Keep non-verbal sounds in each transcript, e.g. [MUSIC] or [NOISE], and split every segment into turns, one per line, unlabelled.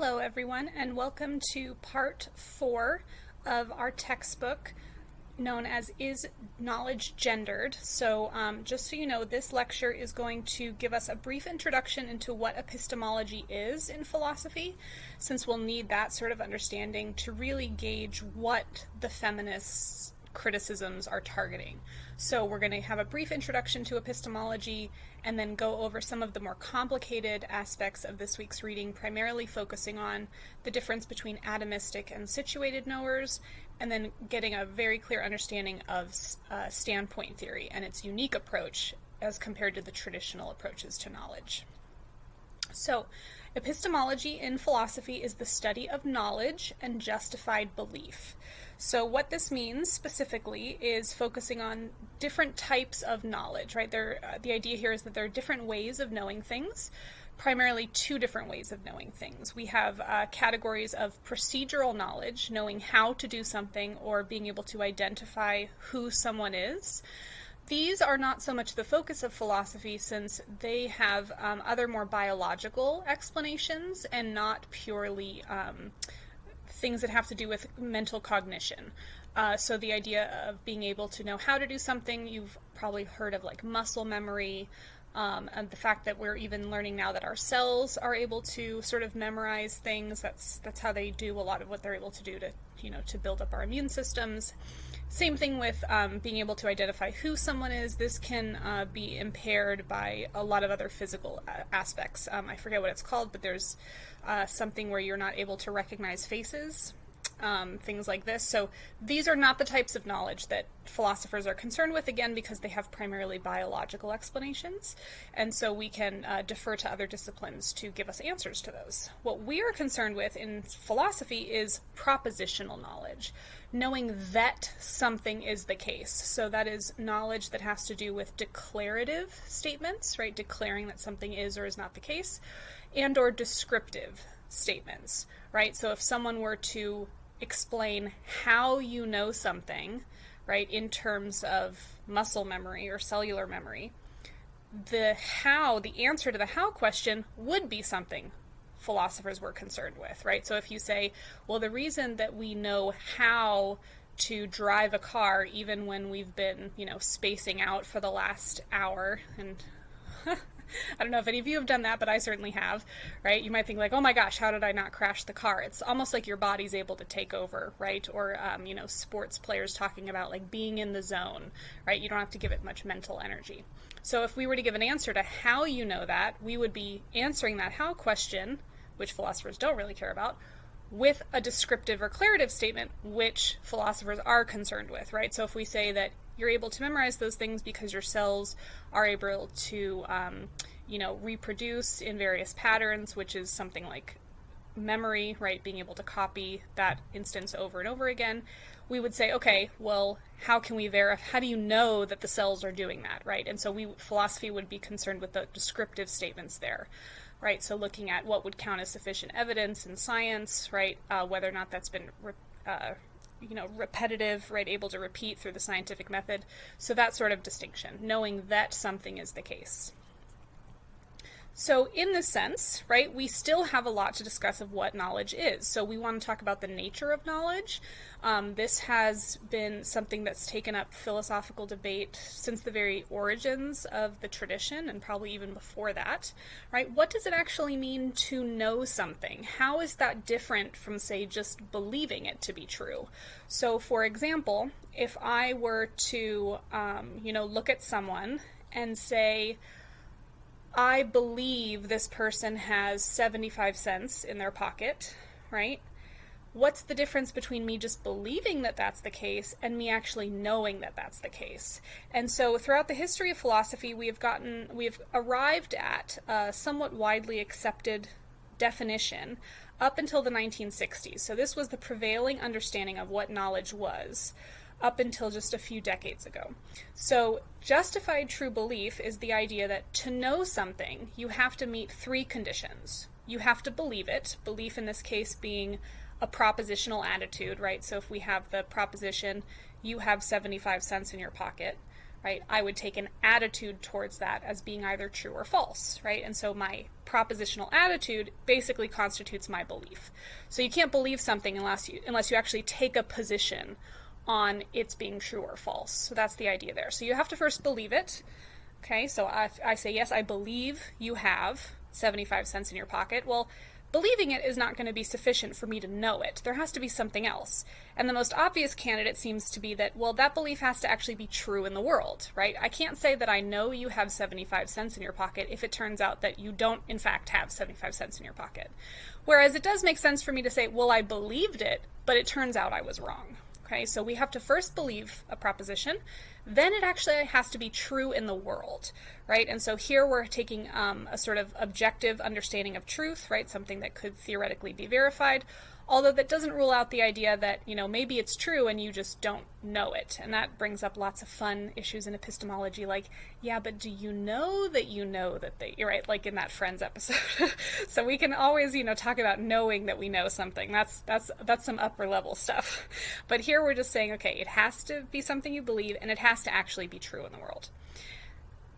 Hello everyone and welcome to part four of our textbook known as Is Knowledge Gendered? So um, just so you know, this lecture is going to give us a brief introduction into what epistemology is in philosophy, since we'll need that sort of understanding to really gauge what the feminists criticisms are targeting. So we're going to have a brief introduction to epistemology and then go over some of the more complicated aspects of this week's reading, primarily focusing on the difference between atomistic and situated knowers, and then getting a very clear understanding of uh, standpoint theory and its unique approach as compared to the traditional approaches to knowledge. So, epistemology in philosophy is the study of knowledge and justified belief. So what this means specifically is focusing on different types of knowledge, right? There, uh, the idea here is that there are different ways of knowing things, primarily two different ways of knowing things. We have uh, categories of procedural knowledge, knowing how to do something or being able to identify who someone is. These are not so much the focus of philosophy since they have um, other more biological explanations and not purely um, things that have to do with mental cognition. Uh, so the idea of being able to know how to do something, you've probably heard of like muscle memory, um, and the fact that we're even learning now that our cells are able to sort of memorize things. That's that's how they do a lot of what they're able to do to you know to build up our immune systems. Same thing with um, being able to identify who someone is. This can uh, be impaired by a lot of other physical uh, aspects. Um, I forget what it's called, but there's uh, something where you're not able to recognize faces, um, things like this. So these are not the types of knowledge that philosophers are concerned with, again, because they have primarily biological explanations. And so we can uh, defer to other disciplines to give us answers to those. What we are concerned with in philosophy is propositional knowledge, knowing that something is the case. So that is knowledge that has to do with declarative statements, right? Declaring that something is or is not the case and or descriptive statements, right? So if someone were to explain how you know something, right, in terms of muscle memory or cellular memory, the how, the answer to the how question would be something philosophers were concerned with, right? So if you say, well, the reason that we know how to drive a car even when we've been, you know, spacing out for the last hour and [LAUGHS] I don't know if any of you have done that, but I certainly have, right? You might think like, oh my gosh, how did I not crash the car? It's almost like your body's able to take over, right? Or, um, you know, sports players talking about like being in the zone, right? You don't have to give it much mental energy. So if we were to give an answer to how you know that, we would be answering that how question, which philosophers don't really care about, with a descriptive or declarative statement, which philosophers are concerned with, right? So if we say that you're able to memorize those things because your cells are able to, um, you know, reproduce in various patterns, which is something like memory, right? Being able to copy that instance over and over again. We would say, okay, well, how can we verify? How do you know that the cells are doing that, right? And so we philosophy would be concerned with the descriptive statements there right? So looking at what would count as sufficient evidence in science, right? Uh, whether or not that's been uh, you know, repetitive, right, able to repeat through the scientific method. So that sort of distinction, knowing that something is the case. So in this sense, right, we still have a lot to discuss of what knowledge is. So we want to talk about the nature of knowledge. Um, this has been something that's taken up philosophical debate since the very origins of the tradition and probably even before that, right? What does it actually mean to know something? How is that different from, say, just believing it to be true? So for example, if I were to, um, you know, look at someone and say, I believe this person has 75 cents in their pocket, right? What's the difference between me just believing that that's the case and me actually knowing that that's the case? And so throughout the history of philosophy, we have gotten, we have arrived at a somewhat widely accepted definition up until the 1960s. So this was the prevailing understanding of what knowledge was up until just a few decades ago. So, justified true belief is the idea that to know something, you have to meet three conditions. You have to believe it, belief in this case being a propositional attitude, right? So, if we have the proposition, you have 75 cents in your pocket, right? I would take an attitude towards that as being either true or false, right? And so my propositional attitude basically constitutes my belief. So you can't believe something unless you unless you actually take a position on its being true or false. So that's the idea there. So you have to first believe it. Okay, so I, I say, yes, I believe you have 75 cents in your pocket. Well, believing it is not going to be sufficient for me to know it. There has to be something else. And the most obvious candidate seems to be that, well, that belief has to actually be true in the world, right? I can't say that I know you have 75 cents in your pocket if it turns out that you don't, in fact, have 75 cents in your pocket. Whereas it does make sense for me to say, well, I believed it, but it turns out I was wrong. Okay, so we have to first believe a proposition, then it actually has to be true in the world, right? And so here we're taking um, a sort of objective understanding of truth, right? Something that could theoretically be verified, although that doesn't rule out the idea that, you know, maybe it's true and you just don't know it. And that brings up lots of fun issues in epistemology, like, yeah, but do you know that you know that they, you're right, like in that Friends episode. [LAUGHS] so we can always, you know, talk about knowing that we know something. That's, that's, that's some upper level stuff. [LAUGHS] But here we're just saying, okay, it has to be something you believe and it has to actually be true in the world.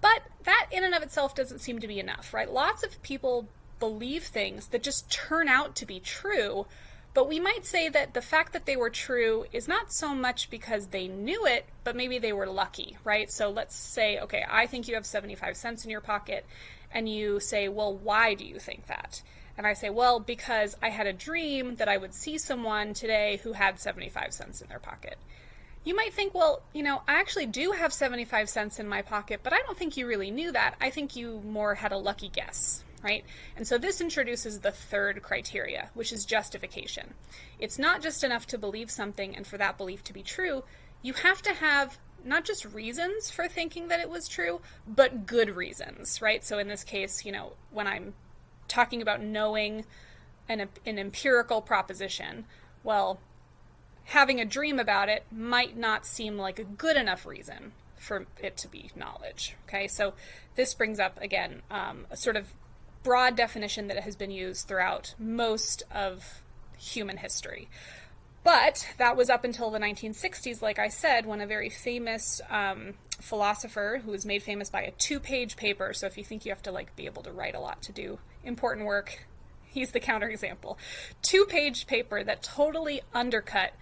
But that in and of itself doesn't seem to be enough, right? Lots of people believe things that just turn out to be true, but we might say that the fact that they were true is not so much because they knew it, but maybe they were lucky, right? So let's say, okay, I think you have 75 cents in your pocket, and you say, well, why do you think that? And I say, well, because I had a dream that I would see someone today who had 75 cents in their pocket. You might think, well, you know, I actually do have 75 cents in my pocket, but I don't think you really knew that. I think you more had a lucky guess, right? And so this introduces the third criteria, which is justification. It's not just enough to believe something and for that belief to be true. You have to have not just reasons for thinking that it was true, but good reasons, right? So in this case, you know, when I'm talking about knowing an, an empirical proposition, well, having a dream about it might not seem like a good enough reason for it to be knowledge. Okay, so this brings up again um, a sort of broad definition that has been used throughout most of human history. But that was up until the 1960s, like I said, when a very famous um, philosopher who was made famous by a two-page paper. So if you think you have to like be able to write a lot to do important work, he's the counterexample. Two-page paper that totally undercut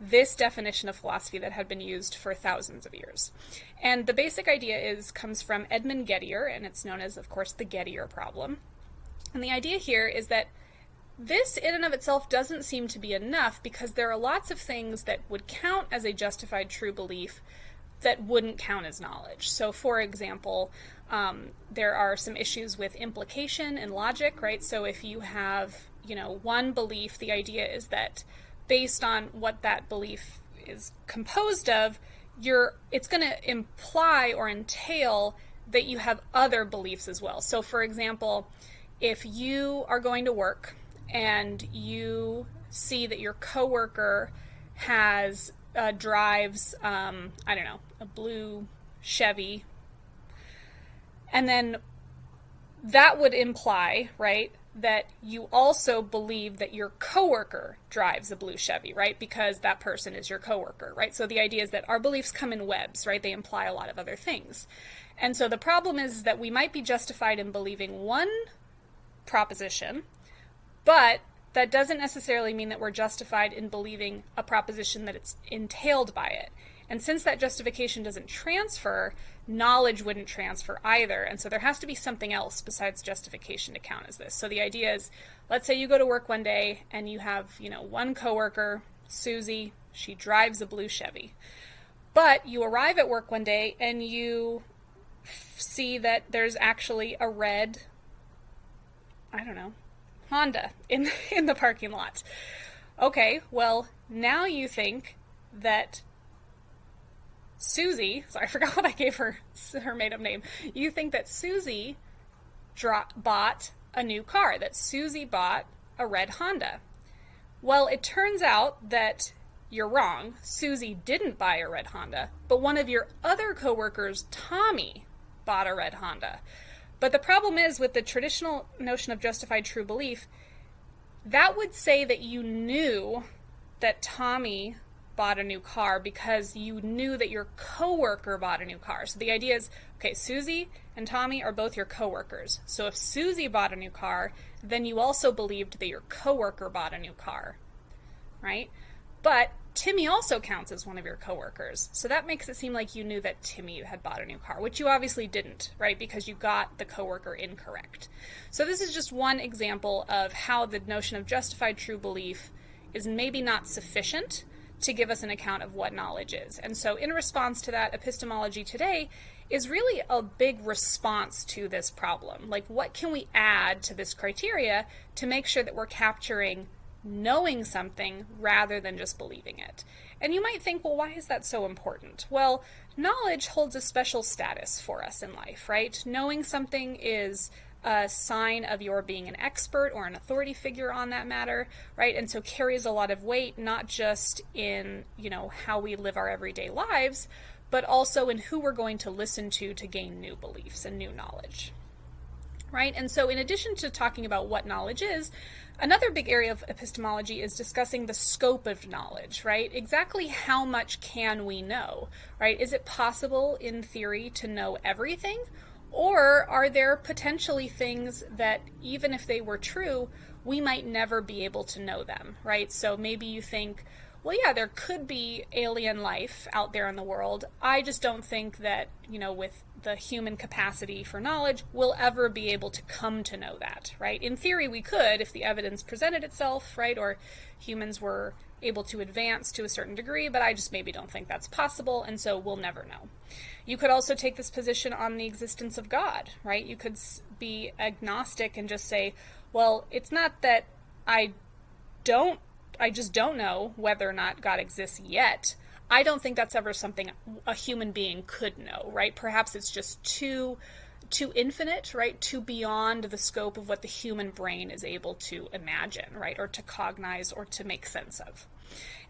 this definition of philosophy that had been used for thousands of years. And the basic idea is comes from Edmund Gettier, and it's known as, of course, the Gettier problem. And the idea here is that this, in and of itself, doesn't seem to be enough because there are lots of things that would count as a justified true belief that wouldn't count as knowledge. So, for example, um, there are some issues with implication and logic, right? So, if you have, you know, one belief, the idea is that based on what that belief is composed of, you're it's going to imply or entail that you have other beliefs as well. So for example, if you are going to work and you see that your coworker has uh, drives um, I don't know a blue Chevy, and then that would imply right that you also believe that your coworker drives a blue Chevy, right? Because that person is your coworker, right? So the idea is that our beliefs come in webs, right? They imply a lot of other things. And so the problem is that we might be justified in believing one proposition, but that doesn't necessarily mean that we're justified in believing a proposition that it's entailed by it. And since that justification doesn't transfer, knowledge wouldn't transfer either. And so there has to be something else besides justification to count as this. So the idea is, let's say you go to work one day and you have, you know, one coworker, Susie, she drives a blue Chevy. But you arrive at work one day and you see that there's actually a red, I don't know, Honda in [LAUGHS] in the parking lot. Okay, well, now you think that Susie, sorry, [LAUGHS] I forgot what I gave her her made up name. You think that Susie bought a new car, that Susie bought a red Honda. Well, it turns out that you're wrong. Susie didn't buy a red Honda, but one of your other coworkers, Tommy, bought a red Honda. But the problem is with the traditional notion of justified true belief, that would say that you knew that Tommy bought a new car because you knew that your coworker bought a new car. So the idea is, okay, Susie and Tommy are both your coworkers. So if Susie bought a new car, then you also believed that your coworker bought a new car, right? But Timmy also counts as one of your coworkers. So that makes it seem like you knew that Timmy had bought a new car, which you obviously didn't, right? Because you got the coworker incorrect. So this is just one example of how the notion of justified true belief is maybe not sufficient to give us an account of what knowledge is. And so in response to that, epistemology today is really a big response to this problem. Like what can we add to this criteria to make sure that we're capturing knowing something rather than just believing it. And you might think, well, why is that so important? Well, knowledge holds a special status for us in life, right? Knowing something is a sign of your being an expert or an authority figure on that matter, right? And so carries a lot of weight, not just in, you know, how we live our everyday lives, but also in who we're going to listen to to gain new beliefs and new knowledge. Right? And so in addition to talking about what knowledge is, Another big area of epistemology is discussing the scope of knowledge, right? Exactly how much can we know, right? Is it possible in theory to know everything? Or are there potentially things that, even if they were true, we might never be able to know them, right? So maybe you think, well, yeah, there could be alien life out there in the world. I just don't think that, you know, with the human capacity for knowledge, we'll ever be able to come to know that, right? In theory, we could if the evidence presented itself, right? Or humans were able to advance to a certain degree, but I just maybe don't think that's possible, and so we'll never know. You could also take this position on the existence of God, right? You could be agnostic and just say, well, it's not that I don't I just don't know whether or not God exists yet. I don't think that's ever something a human being could know, right? Perhaps it's just too too infinite, right? Too beyond the scope of what the human brain is able to imagine, right? Or to cognize or to make sense of.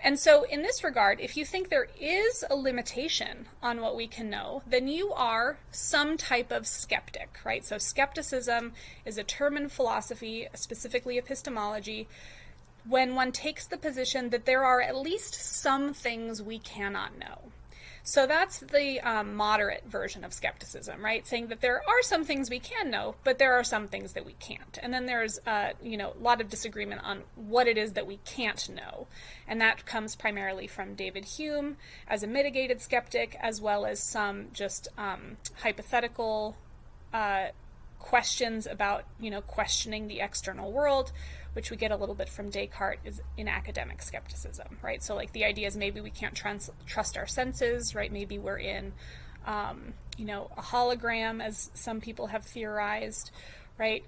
And so, in this regard, if you think there is a limitation on what we can know, then you are some type of skeptic, right? So, skepticism is a term in philosophy, specifically epistemology, when one takes the position that there are at least some things we cannot know. So that's the um, moderate version of skepticism, right? Saying that there are some things we can know, but there are some things that we can't. And then there's, uh, you know, a lot of disagreement on what it is that we can't know. And that comes primarily from David Hume as a mitigated skeptic, as well as some just um, hypothetical uh, questions about, you know, questioning the external world which we get a little bit from Descartes, is in academic skepticism, right? So, like, the idea is maybe we can't trans- trust our senses, right? Maybe we're in, um, you know, a hologram, as some people have theorized, right?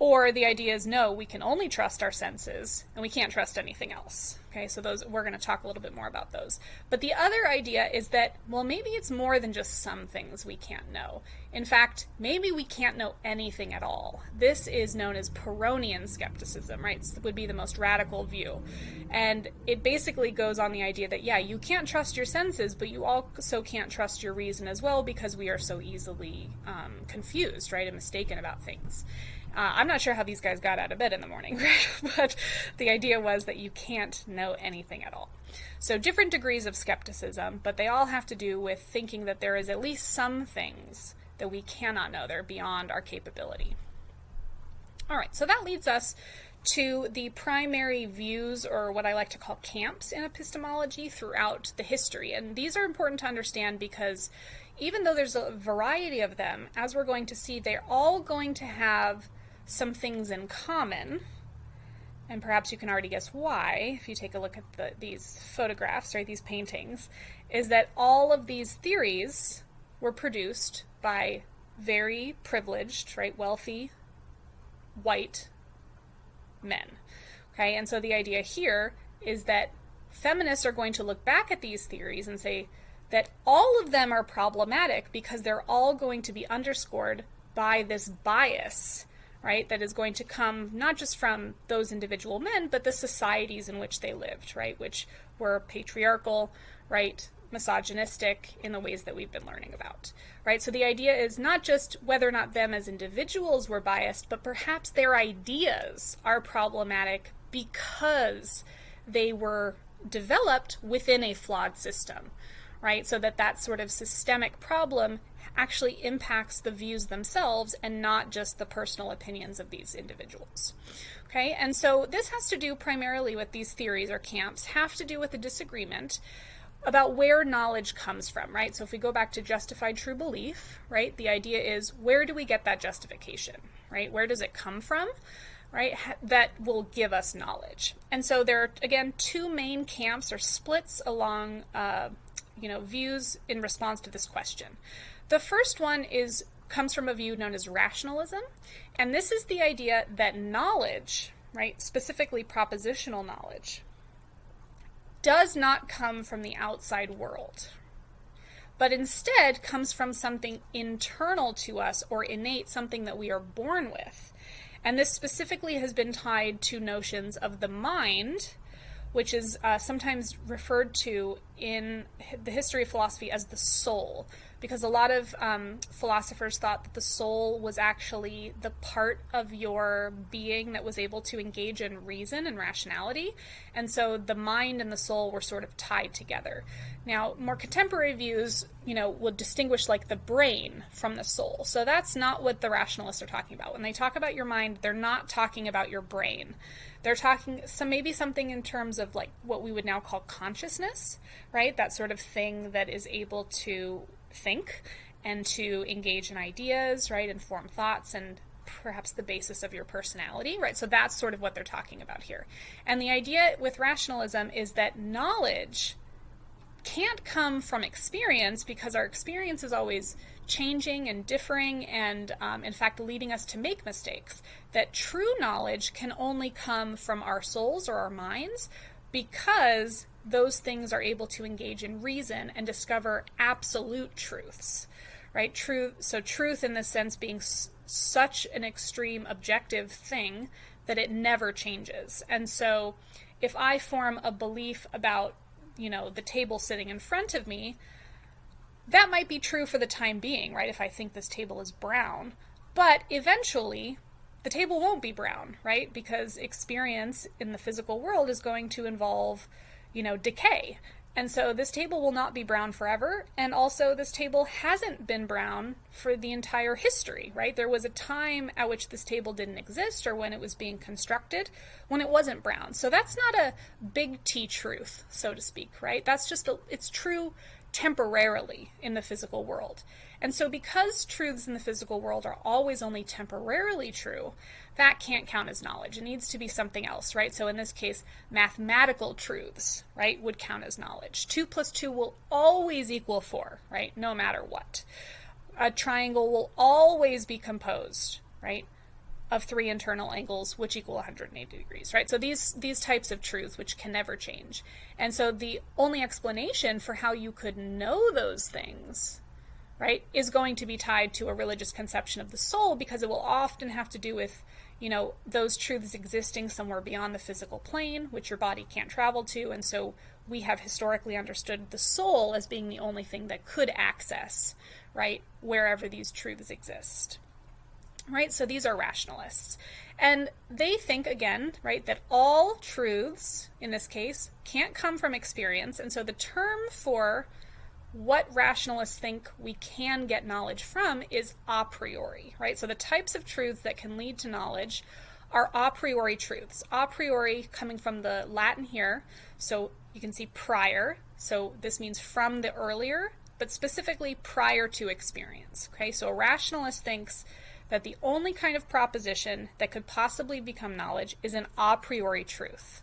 Or the idea is no, we can only trust our senses and we can't trust anything else. Okay, so those we're going to talk a little bit more about those. But the other idea is that well, maybe it's more than just some things we can't know. In fact, maybe we can't know anything at all. This is known as Pyrrhonian skepticism, right? It would be the most radical view. And it basically goes on the idea that yeah, you can't trust your senses, but you also can't trust your reason as well because we are so easily um, confused, right, and mistaken about things. Uh, I'm not sure how these guys got out of bed in the morning, [LAUGHS] right? but the idea was that you can't know anything at all. So, different degrees of skepticism, but they all have to do with thinking that there is at least some things that we cannot know, they're beyond our capability. All right, so that leads us to the primary views, or what I like to call camps in epistemology throughout the history. And these are important to understand because even though there's a variety of them, as we're going to see, they're all going to have some things in common, and perhaps you can already guess why if you take a look at the, these photographs, right, these paintings, is that all of these theories were produced by very privileged, right, wealthy, white men. Okay, and so the idea here is that feminists are going to look back at these theories and say that all of them are problematic because they're all going to be underscored by this bias right? That is going to come not just from those individual men, but the societies in which they lived, right? Which were patriarchal, right? Misogynistic in the ways that we've been learning about, right? So the idea is not just whether or not them as individuals were biased, but perhaps their ideas are problematic because they were developed within a flawed system, right? So that that sort of systemic problem actually impacts the views themselves and not just the personal opinions of these individuals. Okay, and so this has to do primarily with these theories or camps, have to do with a disagreement about where knowledge comes from, right? So if we go back to justified true belief, right, the idea is where do we get that justification, right? Where does it come from? Right, that will give us knowledge. And so there are, again, two main camps or splits along, uh, you know, views in response to this question. The first one is comes from a view known as rationalism, and this is the idea that knowledge, right, specifically propositional knowledge, does not come from the outside world, but instead comes from something internal to us or innate, something that we are born with. And this specifically has been tied to notions of the mind, which is uh, sometimes referred to in the history of philosophy as the soul because a lot of um, philosophers thought that the soul was actually the part of your being that was able to engage in reason and rationality. And so the mind and the soul were sort of tied together. Now, more contemporary views, you know, would distinguish like the brain from the soul. So that's not what the rationalists are talking about. When they talk about your mind, they're not talking about your brain. They're talking some maybe something in terms of like what we would now call consciousness, right? That sort of thing that is able to think and to engage in ideas, right, and form thoughts and perhaps the basis of your personality, right? So that's sort of what they're talking about here. And the idea with rationalism is that knowledge can't come from experience because our experience is always changing and differing and, um, in fact, leading us to make mistakes. That true knowledge can only come from our souls or our minds because those things are able to engage in reason and discover absolute truths right? Truth so truth in this sense being s- such an extreme objective thing that it never changes. And so if i form a belief about you know the table sitting in front of me that might be true for the time being right? If i think this table is brown. But eventually the table won't be brown right because experience in the physical world is going to involve you know, decay. And so this table will not be brown forever. And also, this table hasn't been brown for the entire history, right? There was a time at which this table didn't exist or when it was being constructed when it wasn't brown. So that's not a big T truth, so to speak, right? That's just, a, it's true temporarily in the physical world. And so, because truths in the physical world are always only temporarily true, that can't count as knowledge. It needs to be something else, right? So, in this case, mathematical truths, right, would count as knowledge. 2 plus 2 will always equal 4, right, no matter what. A triangle will always be composed, right, of three internal angles which equal 180 degrees, right? So these these types of truths which can never change. And so the only explanation for how you could know those things right, is going to be tied to a religious conception of the soul because it will often have to do with, you know, those truths existing somewhere beyond the physical plane, which your body can't travel to. And so we have historically understood the soul as being the only thing that could access, right, wherever these truths exist. Right, so these are rationalists. And they think, again, right, that all truths, in this case, can't come from experience. And so the term for what rationalists think we can get knowledge from is a priori, right? So the types of truths that can lead to knowledge are a priori truths. A priori coming from the Latin here, so you can see prior, so this means from the earlier, but specifically prior to experience. Okay, so a rationalist thinks that the only kind of proposition that could possibly become knowledge is an a priori truth,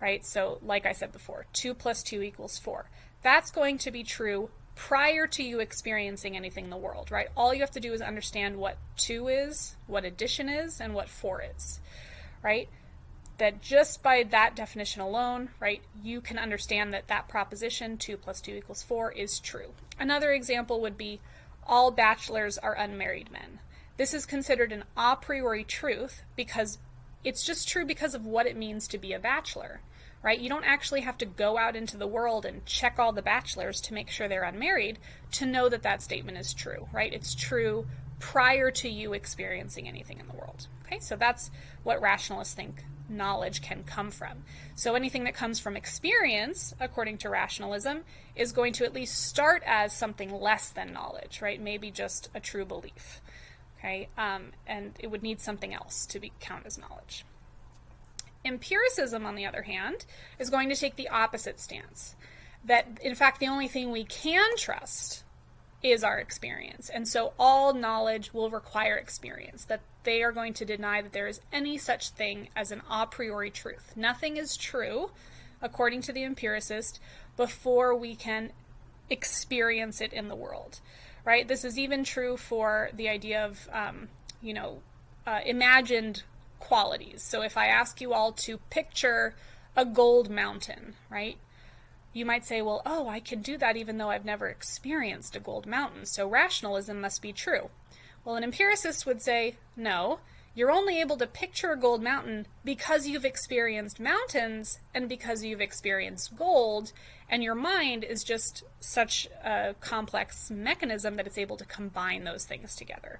right? So, like I said before, 2 plus 2 equals 4 that's going to be true prior to you experiencing anything in the world, right? All you have to do is understand what 2 is, what addition is, and what 4 is, right? That just by that definition alone, right, you can understand that that proposition 2 plus 2 equals 4 is true. Another example would be all bachelors are unmarried men. This is considered an a priori truth because it's just true because of what it means to be a bachelor right? You don't actually have to go out into the world and check all the bachelors to make sure they're unmarried to know that that statement is true, right? It's true prior to you experiencing anything in the world. Okay, so that's what rationalists think knowledge can come from. So anything that comes from experience, according to rationalism, is going to at least start as something less than knowledge, right? Maybe just a true belief, okay? Um, and it would need something else to be count as knowledge. Empiricism, on the other hand, is going to take the opposite stance. That, in fact, the only thing we can trust is our experience. And so all knowledge will require experience, that they are going to deny that there is any such thing as an a priori truth. Nothing is true, according to the empiricist, before we can experience it in the world, right? This is even true for the idea of, um, you know, uh, imagined qualities. So if I ask you all to picture a gold mountain, right? you might say, well, oh, I can do that even though I've never experienced a gold mountain, so rationalism must be true. Well, an empiricist would say, no, you're only able to picture a gold mountain because you've experienced mountains and because you've experienced gold, and your mind is just such a complex mechanism that it's able to combine those things together,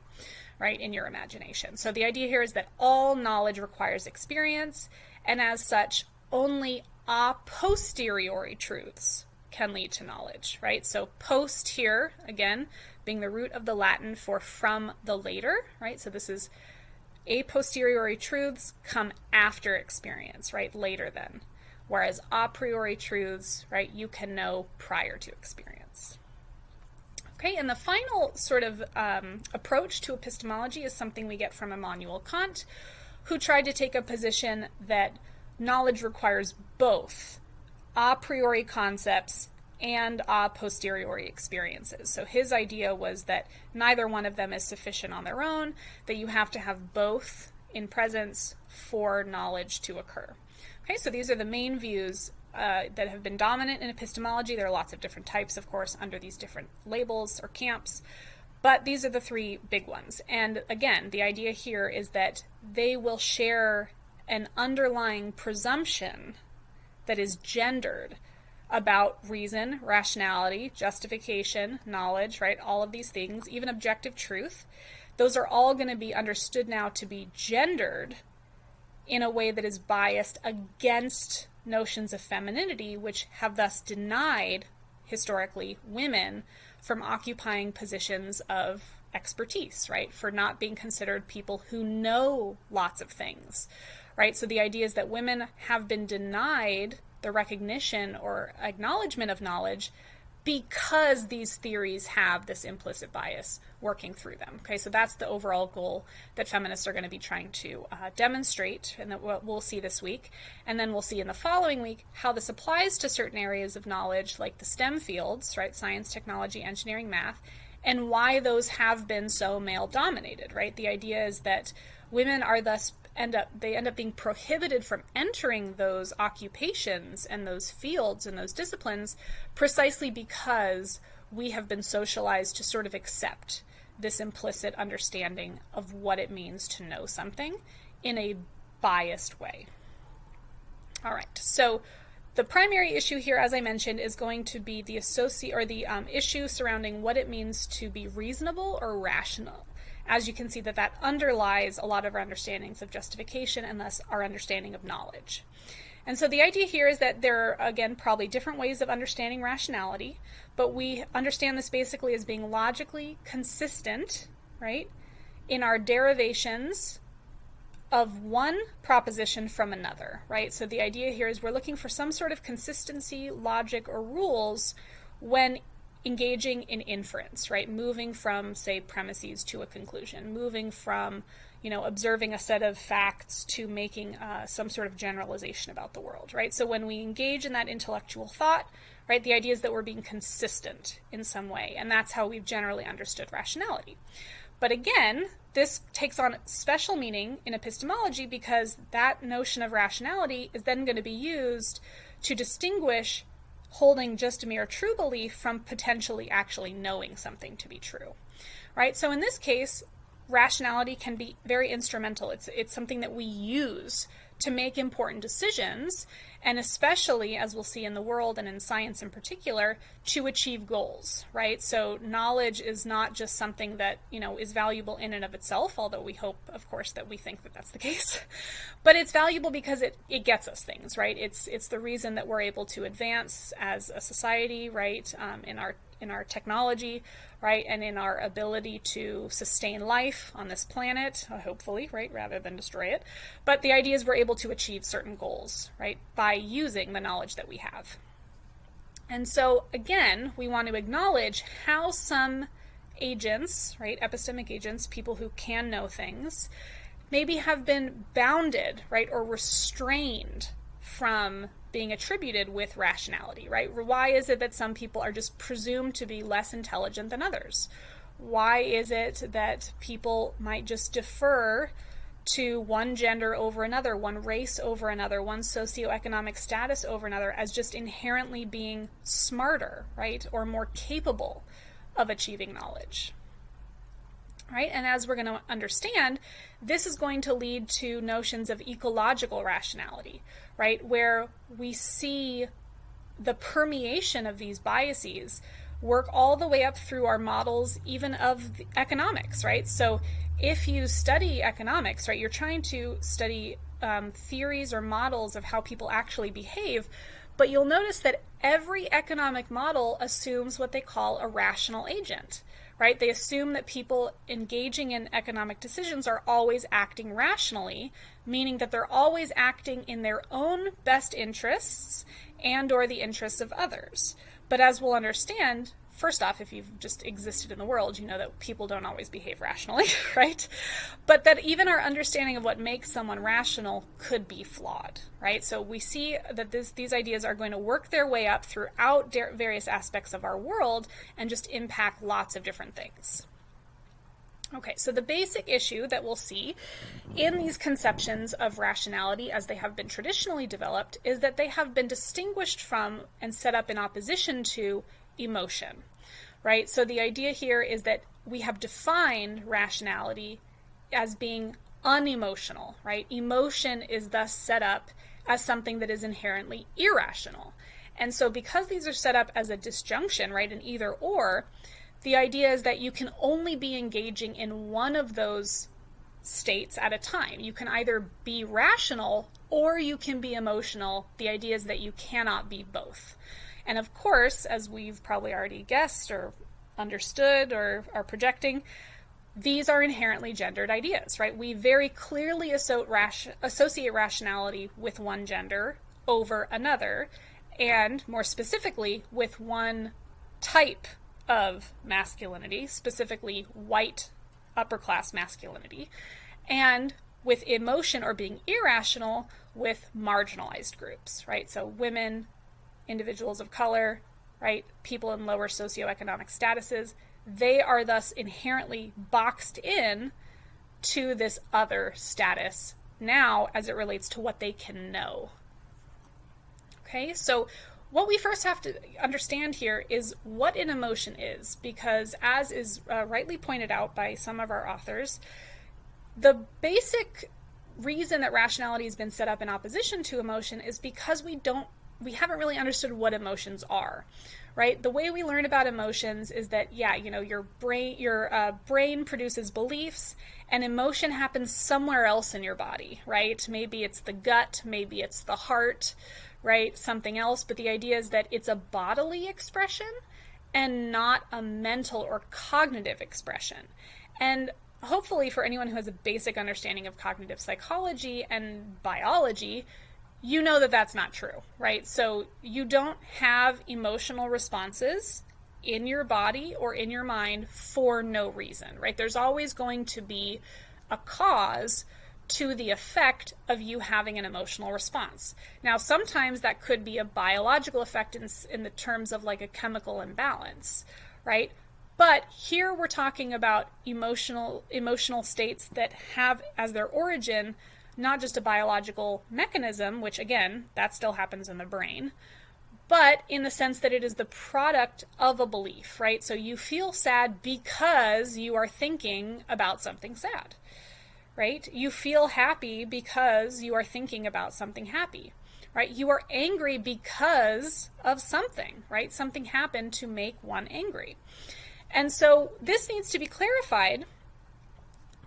right, in your imagination. So the idea here is that all knowledge requires experience, and as such, only a posteriori truths can lead to knowledge, right? So post here, again, being the root of the Latin for from the later, right? So this is a posteriori truths come after experience, right? Later than. Whereas a priori truths, right, you can know prior to experience. Okay, and the final sort of um, approach to epistemology is something we get from Immanuel Kant, who tried to take a position that knowledge requires both a priori concepts and a posteriori experiences. So his idea was that neither one of them is sufficient on their own, that you have to have both in presence for knowledge to occur. Okay, so these are the main views uh, that have been dominant in epistemology. There are lots of different types, of course, under these different labels or camps, but these are the three big ones. And again, the idea here is that they will share an underlying presumption that is gendered about reason, rationality, justification, knowledge, right? All of these things, even objective truth. Those are all going to be understood now to be gendered in a way that is biased against notions of femininity, which have thus denied, historically, women from occupying positions of expertise, right? For not being considered people who know lots of things, right? So the idea is that women have been denied the recognition or acknowledgement of knowledge because these theories have this implicit bias working through them. Okay, so that's the overall goal that feminists are going to be trying to uh, demonstrate, and that we'll see this week. And then we'll see in the following week how this applies to certain areas of knowledge, like the STEM fields, right? Science, technology, engineering, math, and why those have been so male dominated, right? The idea is that women are thus end up they end up being prohibited from entering those occupations and those fields and those disciplines precisely because we have been socialized to sort of accept this implicit understanding of what it means to know something in a biased way. All right, so the primary issue here, as I mentioned, is going to be the associate or the um, issue surrounding what it means to be reasonable or rational as you can see that that underlies a lot of our understandings of justification and thus our understanding of knowledge. And so the idea here is that there are, again, probably different ways of understanding rationality, but we understand this basically as being logically consistent, right, in our derivations of one proposition from another, right? So the idea here is we're looking for some sort of consistency, logic, or rules when engaging in inference, right? Moving from, say, premises to a conclusion, moving from, you know, observing a set of facts to making uh, some sort of generalization about the world, right? So when we engage in that intellectual thought, right, the idea is that we're being consistent in some way, and that's how we've generally understood rationality. But again, this takes on special meaning in epistemology because that notion of rationality is then going to be used to distinguish holding just a mere true belief from potentially actually knowing something to be true. Right? So in this case, rationality can be very instrumental. It's it's something that we use to make important decisions, and especially, as we'll see in the world and in science in particular, to achieve goals, right? So knowledge is not just something that, you know, is valuable in and of itself, although we hope, of course, that we think that that's the [LAUGHS] case. but it's valuable because it, it gets us things, right? It's, it's the reason that we're able to advance as a society, right, um, in our in our technology, right, and in our ability to sustain life on this planet, uh, hopefully, right, rather than destroy it. But the idea is we're able to achieve certain goals, right, by using the knowledge that we have. And so, again, we want to acknowledge how some agents, right, epistemic agents, people who can know things, maybe have been bounded, right, or restrained from being attributed with rationality, right? Why is it that some people are just presumed to be less intelligent than others? Why is it that people might just defer to one gender over another, one race over another, one socioeconomic status over another as just inherently being smarter, right? Or more capable of achieving knowledge right? And as we're going to understand, this is going to lead to notions of ecological rationality, right? Where we see the permeation of these biases work all the way up through our models, even of economics, right? So if you study economics, right, you're trying to study um, theories or models of how people actually behave, but you'll notice that every economic model assumes what they call a rational agent right? They assume that people engaging in economic decisions are always acting rationally, meaning that they're always acting in their own best interests and or the interests of others. But as we'll understand, first off, if you've just existed in the world, you know that people don't always behave rationally, [LAUGHS] right? But that even our understanding of what makes someone rational could be flawed, right? So we see that this, these ideas are going to work their way up throughout various aspects of our world and just impact lots of different things. Okay, so the basic issue that we'll see in these conceptions of rationality as they have been traditionally developed is that they have been distinguished from and set up in opposition to emotion, right? So the idea here is that we have defined rationality as being unemotional, right? Emotion is thus set up as something that is inherently irrational. And so because these are set up as a disjunction, right, an either or, the idea is that you can only be engaging in one of those states at a time. You can either be rational or you can be emotional. The idea is that you cannot be both. And of course, as we've probably already guessed or understood or are projecting, these are inherently gendered ideas, right? We very clearly associate rationality with one gender over another, and more specifically, with one type of masculinity, specifically white upper class masculinity, and with emotion or being irrational with marginalized groups, right? So women, individuals of color, right, people in lower socioeconomic statuses, they are thus inherently boxed in to this other status now as it relates to what they can know. Okay, so what we first have to understand here is what an emotion is, because as is uh, rightly pointed out by some of our authors, the basic reason that rationality has been set up in opposition to emotion is because we don't we haven't really understood what emotions are right? The way we learn about emotions is that yeah you know your brain your uh, brain produces beliefs and emotion happens somewhere else in your body right? Maybe it's the gut maybe it's the heart right? Something else. But the idea is that it's a bodily expression and not a mental or cognitive expression. And hopefully for anyone who has a basic understanding of cognitive psychology and biology you know that that's not true, right? So you don't have emotional responses in your body or in your mind for no reason, right? There's always going to be a cause to the effect of you having an emotional response. Now, sometimes that could be a biological effect in, in the terms of like a chemical imbalance, right? But here we're talking about emotional emotional states that have as their origin not just a biological mechanism, which again, that still happens in the brain, but in the sense that it is the product of a belief, right? So you feel sad because you are thinking about something sad, right? You feel happy because you are thinking about something happy, right? You are angry because of something, right? Something happened to make one angry. And so this needs to be clarified,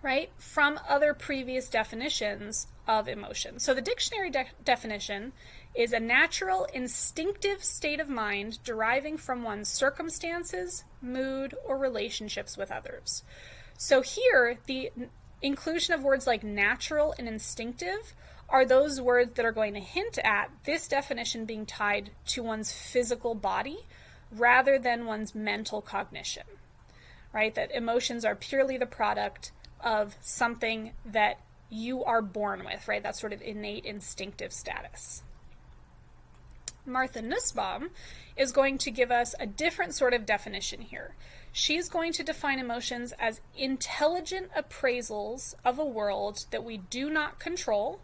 right, from other previous definitions of emotion. So the dictionary de- definition is a natural, instinctive state of mind deriving from one's circumstances, mood, or relationships with others. So here, the inclusion of words like natural and instinctive are those words that are going to hint at this definition being tied to one's physical body rather than one's mental cognition. Right? That emotions are purely the product of something that you are born with, right? That sort of innate instinctive status. Martha Nussbaum is going to give us a different sort of definition here. She's going to define emotions as intelligent appraisals of a world that we do not control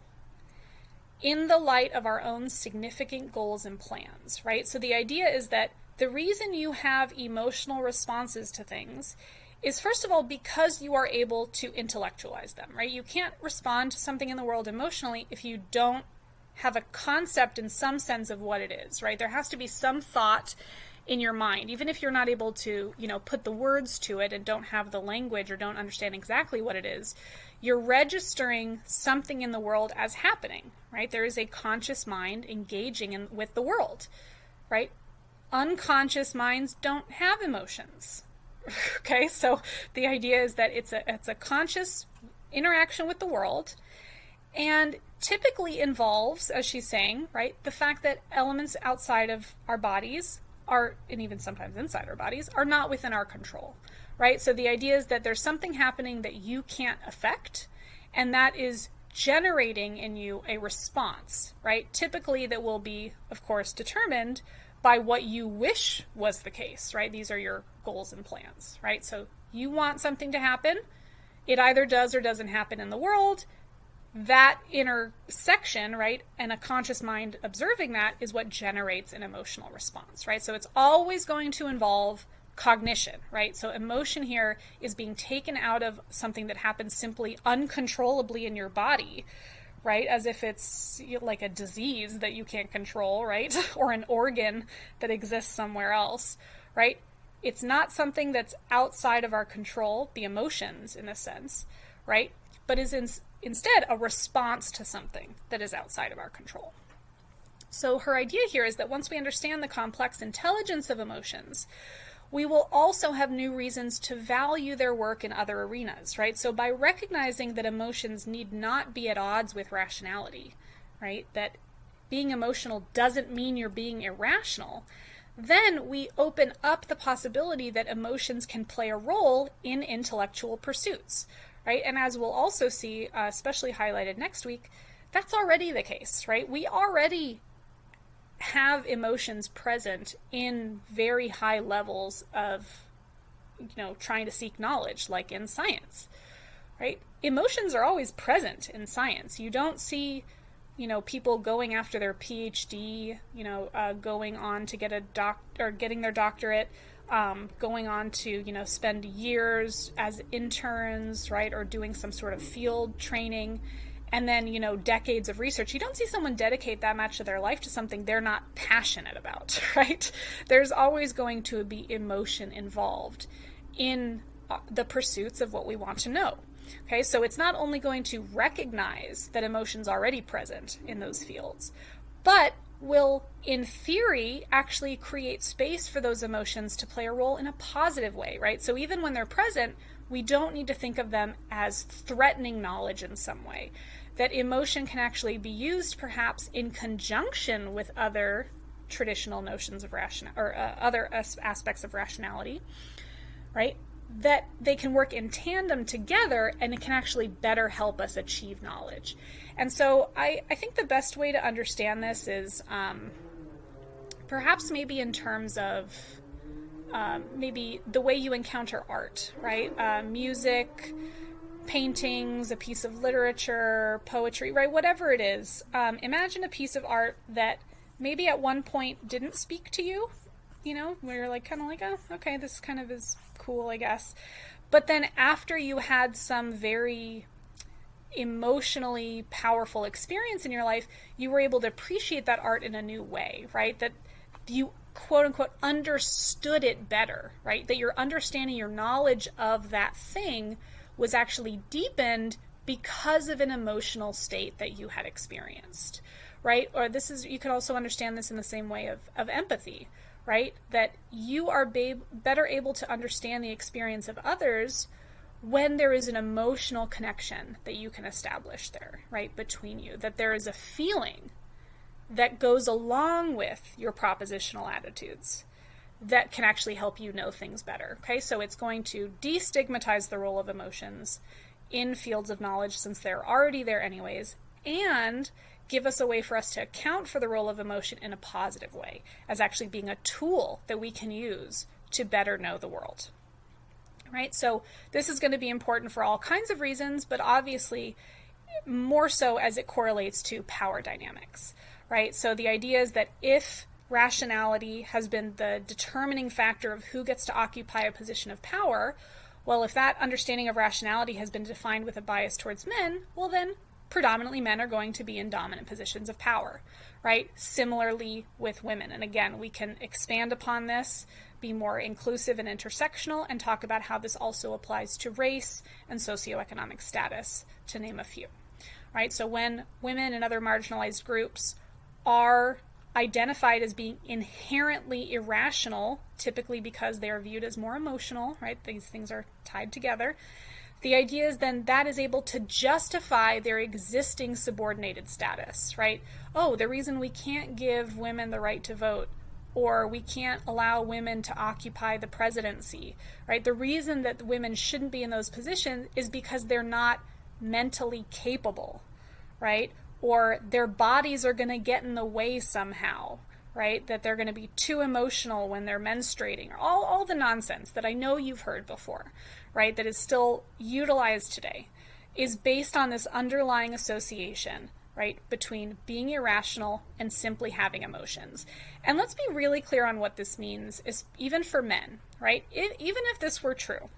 in the light of our own significant goals and plans, right? So the idea is that the reason you have emotional responses to things is first of all because you are able to intellectualize them, right? You can't respond to something in the world emotionally if you don't have a concept in some sense of what it is, right? There has to be some thought in your mind, even if you're not able to, you know, put the words to it and don't have the language or don't understand exactly what it is, you're registering something in the world as happening, right? There is a conscious mind engaging in, with the world, right? Unconscious minds don't have emotions. [LAUGHS] okay, so the idea is that it's a it's a conscious interaction with the world and typically involves, as she's saying, right, the fact that elements outside of our bodies are, and even sometimes inside our bodies, are not within our control, right? So the idea is that there's something happening that you can't affect, and that is generating in you a response, right? Typically, that will be, of course, determined by what you wish was the case, right? These are your goals and plans, right? So you want something to happen. It either does or doesn't happen in the world that intersection, right, and a conscious mind observing that is what generates an emotional response, right? So it's always going to involve cognition, right? So emotion here is being taken out of something that happens simply uncontrollably in your body, right? As if it's like a disease that you can't control, right? [LAUGHS] or an organ that exists somewhere else, right? It's not something that's outside of our control, the emotions in a sense, right? But is in, instead a response to something that is outside of our control. So her idea here is that once we understand the complex intelligence of emotions, we will also have new reasons to value their work in other arenas, right? So by recognizing that emotions need not be at odds with rationality, right? That being emotional doesn't mean you're being irrational. Then we open up the possibility that emotions can play a role in intellectual pursuits, right? And as we'll also see, uh, especially highlighted next week, that's already the case, right? We already have emotions present in very high levels of, you know, trying to seek knowledge, like in science, right? Emotions are always present in science. You don't see, you know, people going after their PhD, you know, uh, going on to get a doc or getting their doctorate um, going on to you know spend years as interns right or doing some sort of field training and then you know decades of research you don't see someone dedicate that much of their life to something they're not passionate about [LAUGHS] right there's always going to be emotion involved in uh, the pursuits of what we want to know okay so it's not only going to recognize that emotions already present in those fields but will, in theory, actually create space for those emotions to play a role in a positive way, right? So even when they're present, we don't need to think of them as threatening knowledge in some way. That emotion can actually be used perhaps in conjunction with other traditional notions of ration or uh, other as- aspects of rationality, right? That they can work in tandem together and it can actually better help us achieve knowledge. And so I, I think the best way to understand this is um, perhaps maybe in terms of um, maybe the way you encounter art, right? Uh, music, paintings, a piece of literature, poetry, right? Whatever it is. Um, imagine a piece of art that maybe at one point didn't speak to you, you know, where you're like, kind of like, oh, okay, this kind of is cool, I guess. But then after you had some very emotionally powerful experience in your life, you were able to appreciate that art in a new way, right? That you quote unquote understood it better, right? That your understanding, your knowledge of that thing was actually deepened because of an emotional state that you had experienced, right? Or this is, you could also understand this in the same way of, of empathy, right? That you are be- better able to understand the experience of others when there is an emotional connection that you can establish there, right, between you, that there is a feeling that goes along with your propositional attitudes that can actually help you know things better. Okay, so it's going to destigmatize the role of emotions in fields of knowledge since they're already there, anyways, and give us a way for us to account for the role of emotion in a positive way, as actually being a tool that we can use to better know the world. Right? So, this is going to be important for all kinds of reasons, but obviously more so as it correlates to power dynamics right? So the idea is that if rationality has been the determining factor of who gets to occupy a position of power, well, if that understanding of rationality has been defined with a bias towards men, well, then predominantly men are going to be in dominant positions of power, right? Similarly with women. And again, we can expand upon this, be more inclusive and intersectional, and talk about how this also applies to race and socioeconomic status, to name a few, right? So when women and other marginalized groups are identified as being inherently irrational, typically because they are viewed as more emotional, right? These things are tied together. The idea is then that is able to justify their existing subordinated status, right? Oh, the reason we can't give women the right to vote or we can't allow women to occupy the presidency, right? The reason that women shouldn't be in those positions is because they're not mentally capable, right? Or their bodies are going to get in the way somehow, right? That they're going to be too emotional when they're menstruating, all, all the nonsense that I know you've heard before, right? That is still utilized today, is based on this underlying association, right, between being irrational and simply having emotions. And let's be really clear on what this means, is even for men, right? Even if this were true,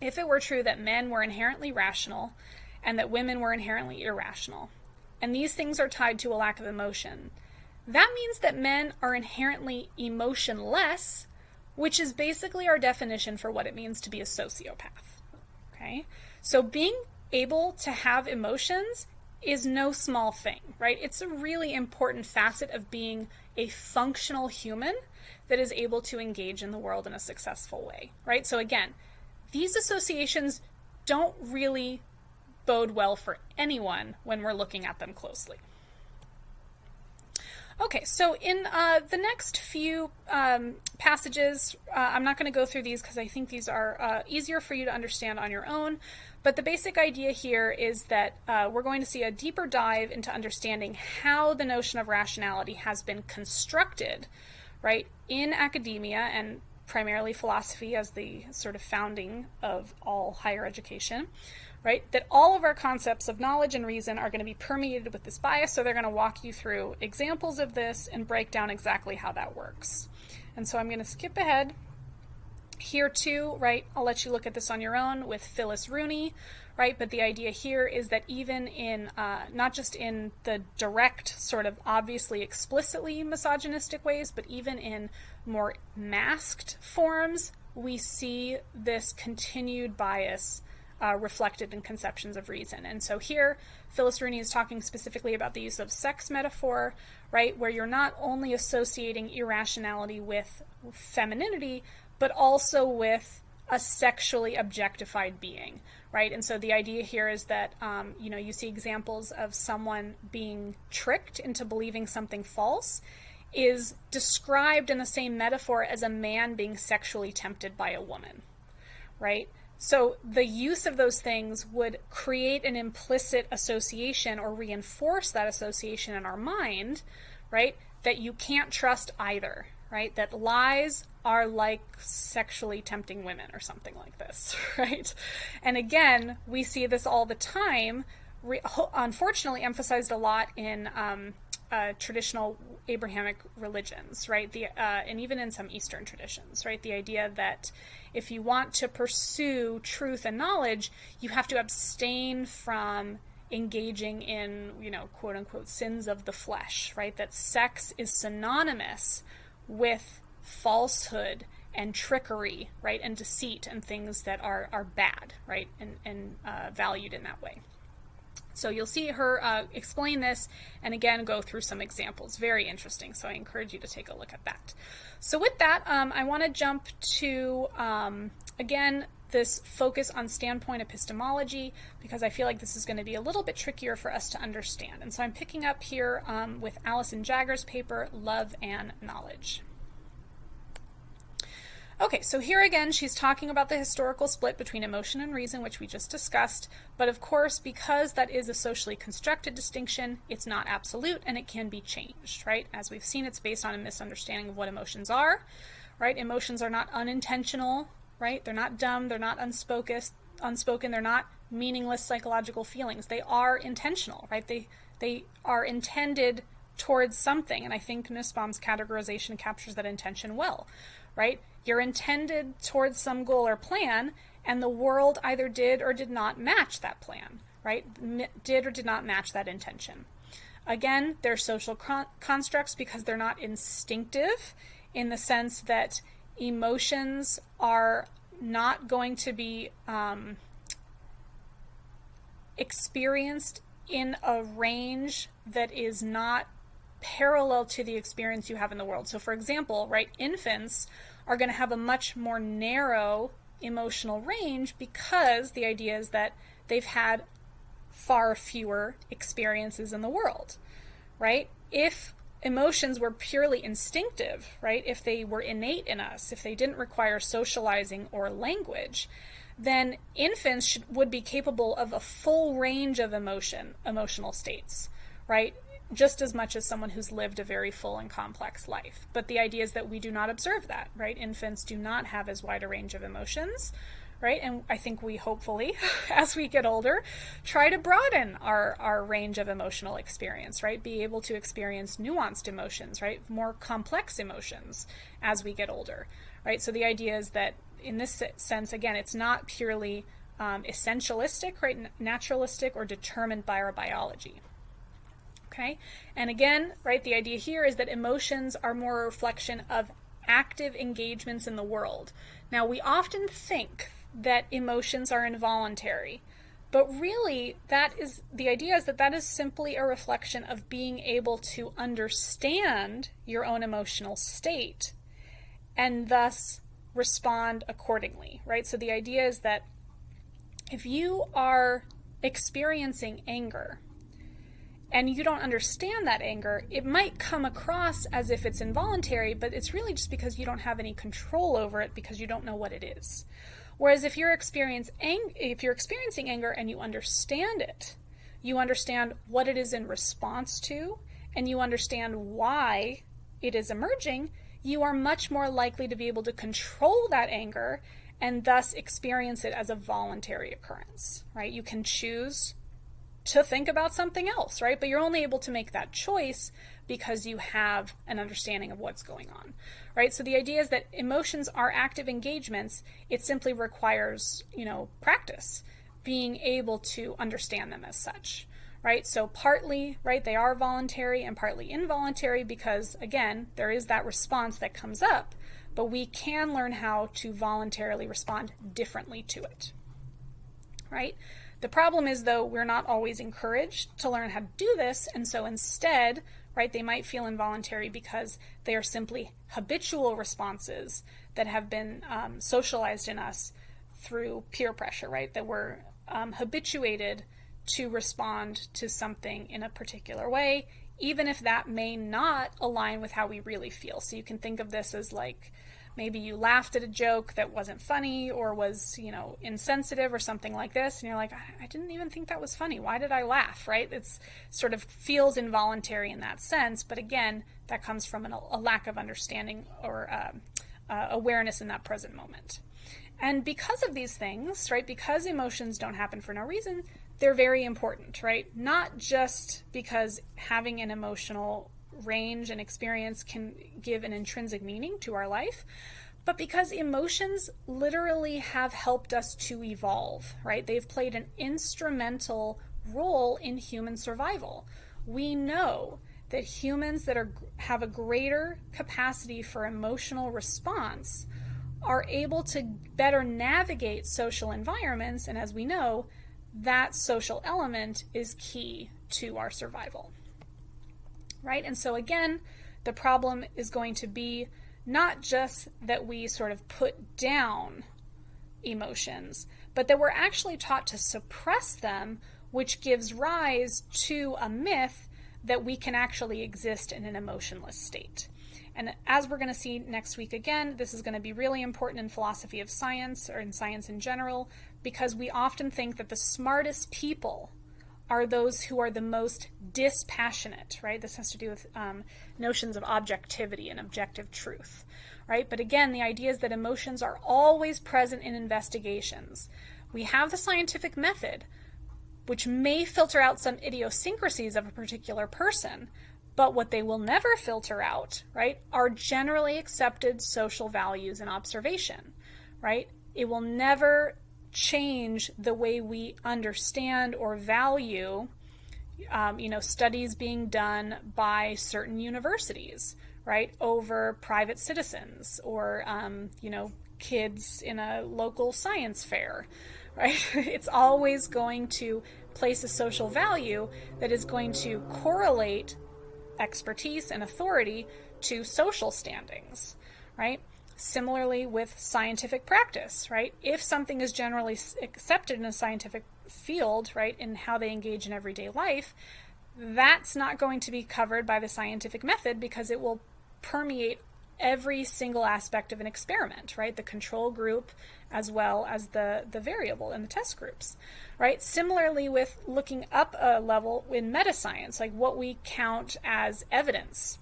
if it were true that men were inherently rational and that women were inherently irrational, and these things are tied to a lack of emotion. That means that men are inherently emotionless, which is basically our definition for what it means to be a sociopath. Okay? So being able to have emotions is no small thing, right? It's a really important facet of being a functional human that is able to engage in the world in a successful way, right? So again, these associations don't really bode well for anyone when we're looking at them closely. Okay, so in uh, the next few um, passages, uh, I'm not going to go through these because I think these are uh, easier for you to understand on your own. But the basic idea here is that uh, we're going to see a deeper dive into understanding how the notion of rationality has been constructed, right, in academia and primarily philosophy as the sort of founding of all higher education, right? That all of our concepts of knowledge and reason are going to be permeated with this bias, so they're going to walk you through examples of this and break down exactly how that works. And so I'm going to skip ahead here too, right? I'll let you look at this on your own with Phyllis Rooney, right? But the idea here is that even in, uh, not just in the direct, sort of obviously explicitly misogynistic ways, but even in more masked forms, we see this continued bias uh, reflected in conceptions of reason. And so here, Phyllis Rooney is talking specifically about the use of sex metaphor, right, where you're not only associating irrationality with femininity, but also with a sexually objectified being, right? And so the idea here is that, um, you know, you see examples of someone being tricked into believing something false is described in the same metaphor as a man being sexually tempted by a woman, right? So the use of those things would create an implicit association or reinforce that association in our mind, right? That you can't trust either, right? That lies are like sexually tempting women or something like this, [LAUGHS] right? And again, we see this all the time, re- unfortunately emphasized a lot in um, uh, traditional Abrahamic religions, right? The uh, and even in some Eastern traditions, right? The idea that if you want to pursue truth and knowledge, you have to abstain from engaging in, you know, quote unquote sins of the flesh, right? That sex is synonymous with falsehood and trickery, right? And deceit and things that are, are bad, right? And, and uh, valued in that way. So you'll see her uh, explain this and again go through some examples. Very interesting. So I encourage you to take a look at that. So with that, um, I want to jump to, um, again, this focus on standpoint epistemology because I feel like this is going to be a little bit trickier for us to understand. And so I'm picking up here um, with Alison Jaggar's paper, Love and Knowledge. Okay, so here again, she's talking about the historical split between emotion and reason, which we just discussed. But of course, because that is a socially constructed distinction, it's not absolute and it can be changed, right? As we've seen, it's based on a misunderstanding of what emotions are, right? Emotions are not unintentional, right? They're not dumb, they're not unspoken, unspoken, they're not meaningless psychological feelings. They are intentional, right? They they are intended towards something, and I think Nussbaum's categorization captures that intention well, right? You're intended towards some goal or plan, and the world either did or did not match that plan, right? M- did or did not match that intention. Again, they're social con- constructs because they're not instinctive in the sense that emotions are not going to be um, experienced in a range that is not parallel to the experience you have in the world. So, for example, right, infants are going to have a much more narrow emotional range because the idea is that they've had far fewer experiences in the world, right? If emotions were purely instinctive, right? If they were innate in us, if they didn't require socializing or language, then infants should, would be capable of a full range of emotion, emotional states, right? Just as much as someone who's lived a very full and complex life. But the idea is that we do not observe that, right? Infants do not have as wide a range of emotions, right? And I think we hopefully, [LAUGHS] as we get older, try to broaden our, our range of emotional experience, right? Be able to experience nuanced emotions, right? More complex emotions as we get older, right? So the idea is that in this sense, again, it's not purely um, essentialistic, right? Naturalistic or determined by our biology. Okay? And again, right, the idea here is that emotions are more a reflection of active engagements in the world. Now, we often think that emotions are involuntary, but really, that is the idea is that that is simply a reflection of being able to understand your own emotional state and thus respond accordingly, right? So the idea is that if you are experiencing anger, and you don't understand that anger, it might come across as if it's involuntary, but it's really just because you don't have any control over it because you don't know what it is. Whereas if you're experience ang- if you're experiencing anger and you understand it, you understand what it is in response to, and you understand why it is emerging, you are much more likely to be able to control that anger and thus experience it as a voluntary occurrence, right? You can choose to think about something else, right? But you're only able to make that choice because you have an understanding of what's going on, right? So the idea is that emotions are active engagements. It simply requires, you know, practice, being able to understand them as such, right? So partly, right, they are voluntary and partly involuntary because, again, there is that response that comes up, but we can learn how to voluntarily respond differently to it, right? The problem is, though, we're not always encouraged to learn how to do this, and so instead, right, they might feel involuntary because they are simply habitual responses that have been um, socialized in us through peer pressure, right, that we're um, habituated to respond to something in a particular way, even if that may not align with how we really feel. So you can think of this as like, maybe you laughed at a joke that wasn't funny or was, you know, insensitive or something like this, and you're like, I, didn't even think that was funny. Why did I laugh? Right? It's sort of feels involuntary in that sense, but again, that comes from an, a lack of understanding or uh, uh, awareness in that present moment. And because of these things, right, because emotions don't happen for no reason, they're very important, right? Not just because having an emotional range and experience can give an intrinsic meaning to our life, but because emotions literally have helped us to evolve, right? They've played an instrumental role in human survival. We know that humans that are have a greater capacity for emotional response are able to better navigate social environments and as we know that social element is key to our survival right and so again the problem is going to be not just that we sort of put down emotions but that we're actually taught to suppress them which gives rise to a myth that we can actually exist in an emotionless state. And as we're going to see next week again, this is going to be really important in philosophy of science or in science in general because we often think that the smartest people are those who are the most dispassionate, right? This has to do with um, notions of objectivity and objective truth, right? But again, the idea is that emotions are always present in investigations. We have the scientific method, which may filter out some idiosyncrasies of a particular person, but what they will never filter out, right, are generally accepted social values and observation, right? It will never change the way we understand or value, um, you know, studies being done by certain universities, right, over private citizens or, um, you know, kids in a local science fair, [LAUGHS] right? It's always going to place a social value that is going to correlate expertise and authority to social standings, right? Similarly with scientific practice, right? If something is generally accepted in a scientific field, right, in how they engage in everyday life, that's not going to be covered by the scientific method because it will permeate every single aspect of an experiment, right? The control group as well as the, the variable in the test groups, right? Similarly with looking up a level in meta science, like what we count as evidence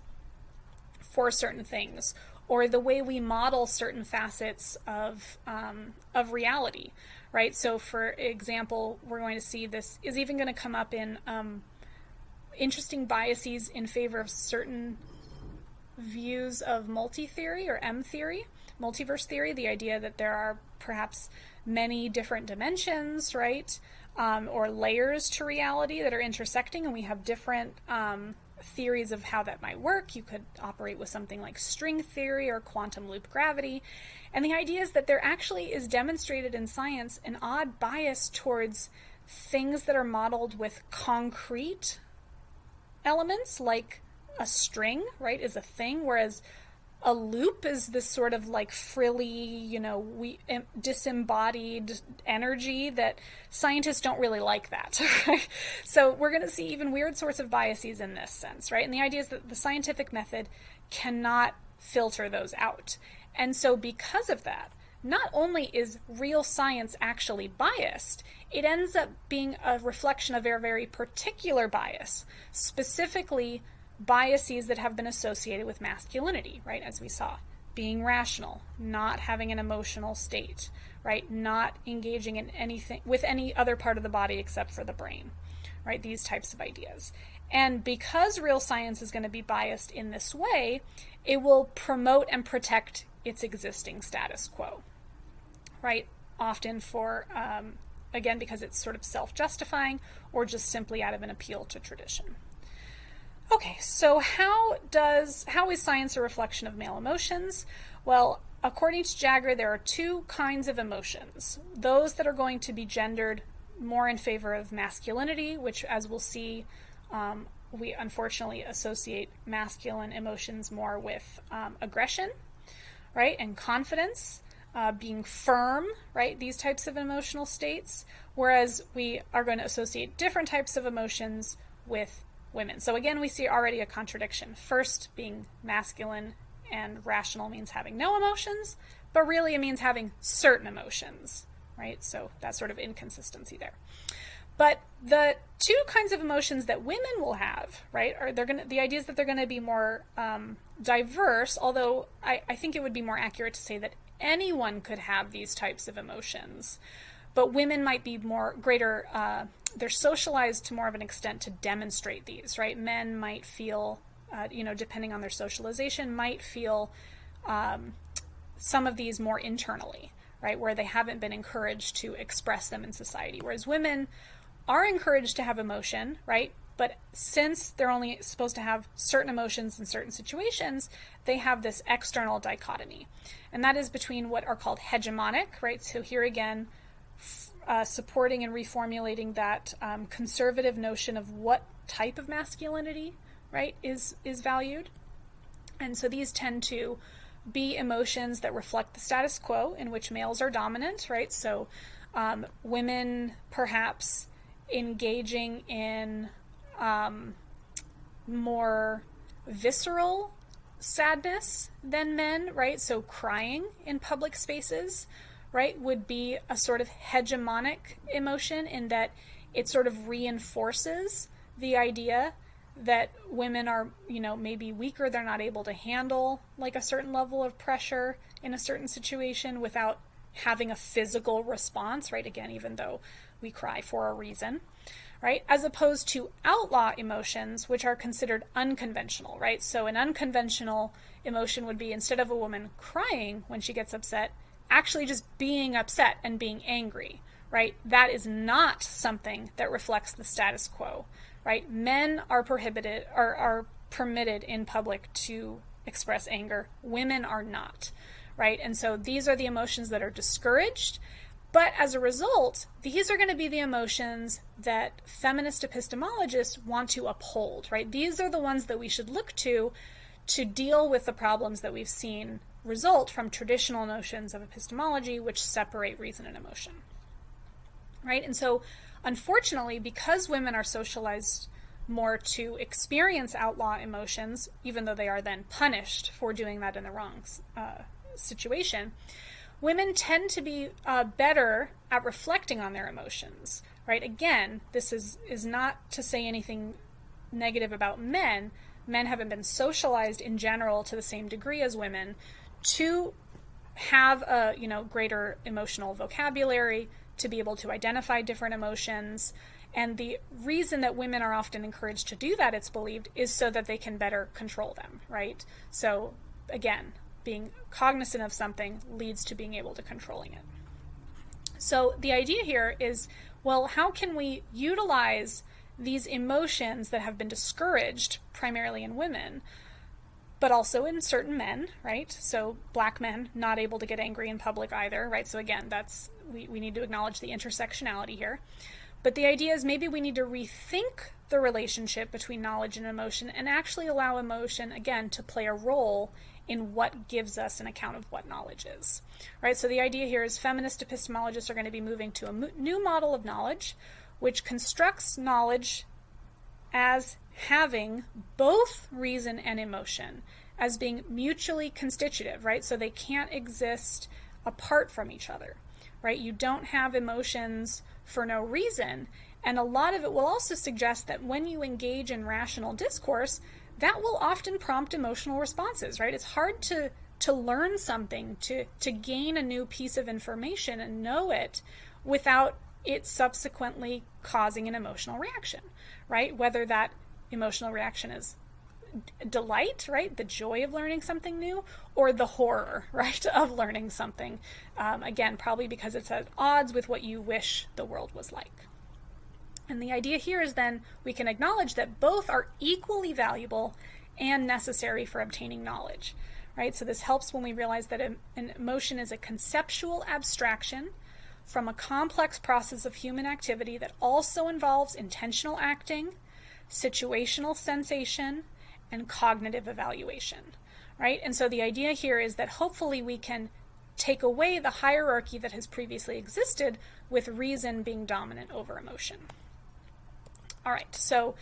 for certain things, or the way we model certain facets of, um, of reality, right? So for example, we're going to see this is even going to come up in um, interesting biases in favor of certain views of multi-theory or M theory, multiverse theory, the idea that there are perhaps many different dimensions, right? Um, or layers to reality that are intersecting, and we have different um, theories of how that might work. You could operate with something like string theory or quantum loop gravity. And the idea is that there actually is demonstrated in science an odd bias towards things that are modeled with concrete elements like a string, right, is a thing, whereas a loop is this sort of like frilly, you know, we disembodied energy that scientists don't really like that. [LAUGHS] Right? So we're going to see even weird sorts of biases in this sense, right? And the idea is that the scientific method cannot filter those out. And so because of that, not only is real science actually biased, it ends up being a reflection of a very particular bias, specifically biases that have been associated with masculinity, right? As we saw, being rational, not having an emotional state, right? Not engaging in anything with any other part of the body except for the brain, right? These types of ideas. And because real science is going to be biased in this way, it will promote and protect its existing status quo, right? Often for, um, again, because it's sort of self justifying or just simply out of an appeal to tradition. Okay, so how does how is science a reflection of male emotions? Well, according to Jaggar, there are two kinds of emotions. Those that are going to be gendered more in favor of masculinity, which, as we'll see, um, we unfortunately associate masculine emotions more with um, aggression, right, and confidence, uh, being firm, right, these types of emotional states, whereas we are going to associate different types of emotions with women. So again, we see already a contradiction. First, being masculine and rational means having no emotions, but really it means having certain emotions, right? So that sort of inconsistency there. But the two kinds of emotions that women will have, right, are they're gonna the idea is that they're gonna be more um, diverse. Although I, I think it would be more accurate to say that anyone could have these types of emotions. But women might be more greater. Uh, they're socialized to more of an extent to demonstrate these, right? Men might feel, uh, you know, depending on their socialization, might feel um, some of these more internally, right? Where they haven't been encouraged to express them in society. Whereas women are encouraged to have emotion, right? But since they're only supposed to have certain emotions in certain situations, they have this external dichotomy. And that is between what are called hegemonic, right? So here again, uh, supporting and reformulating that um, conservative notion of what type of masculinity, right, is is valued. And so these tend to be emotions that reflect the status quo in which males are dominant, right? So um, women perhaps engaging in um, more visceral sadness than men, right? So crying in public spaces, right, would be a sort of hegemonic emotion in that it sort of reinforces the idea that women are, you know, maybe weaker, they're not able to handle like a certain level of pressure in a certain situation without having a physical response, right? Again, even though we cry for a reason right? As opposed to outlaw emotions, which are considered unconventional, right? So an unconventional emotion would be instead of a woman crying when she gets upset, actually just being upset and being angry, right? That is not something that reflects the status quo, right? Men are prohibited or are permitted in public to express anger. Women are not, right? And so these are the emotions that are discouraged but as a result, these are going to be the emotions that feminist epistemologists want to uphold, right? These are the ones that we should look to to deal with the problems that we've seen result from traditional notions of epistemology which separate reason and emotion. Right? And so, unfortunately, because women are socialized more to experience outlaw emotions, even though they are then punished for doing that in the wrong uh, situation, women tend to be uh, better at reflecting on their emotions right again this is is not to say anything negative about men men haven't been socialized in general to the same degree as women to have a you know greater emotional vocabulary to be able to identify different emotions and the reason that women are often encouraged to do that it's believed is so that they can better control them right so again being cognizant of something leads to being able to controlling it. So the idea here is well, how can we utilize these emotions that have been discouraged primarily in women, but also in certain men, right? So black men not able to get angry in public either, right? So again, that's we, we need to acknowledge the intersectionality here. But the idea is maybe we need to rethink the relationship between knowledge and emotion and actually allow emotion, again, to play a role in what gives us an account of what knowledge is. Right? So the idea here is feminist epistemologists are going to be moving to a new model of knowledge which constructs knowledge as having both reason and emotion as being mutually constitutive, right? So they can't exist apart from each other, right? You don't have emotions for no reason. And a lot of it will also suggest that when you engage in rational discourse, that will often prompt emotional responses, right? It's hard to to learn something, to to gain a new piece of information and know it without it subsequently causing an emotional reaction, right? Whether that emotional reaction is delight, right? The joy of learning something new, or the horror, [LAUGHS] right, of learning something. Um, again, probably because it's at odds with what you wish the world was like. And the idea here is then we can acknowledge that both are equally valuable and necessary for obtaining knowledge, right? So this helps when we realize that an emotion is a conceptual abstraction from a complex process of human activity that also involves intentional acting, situational sensation, and cognitive evaluation, right? And so the idea here is that hopefully we can take away the hierarchy that has previously existed with reason being dominant over emotion. All right, so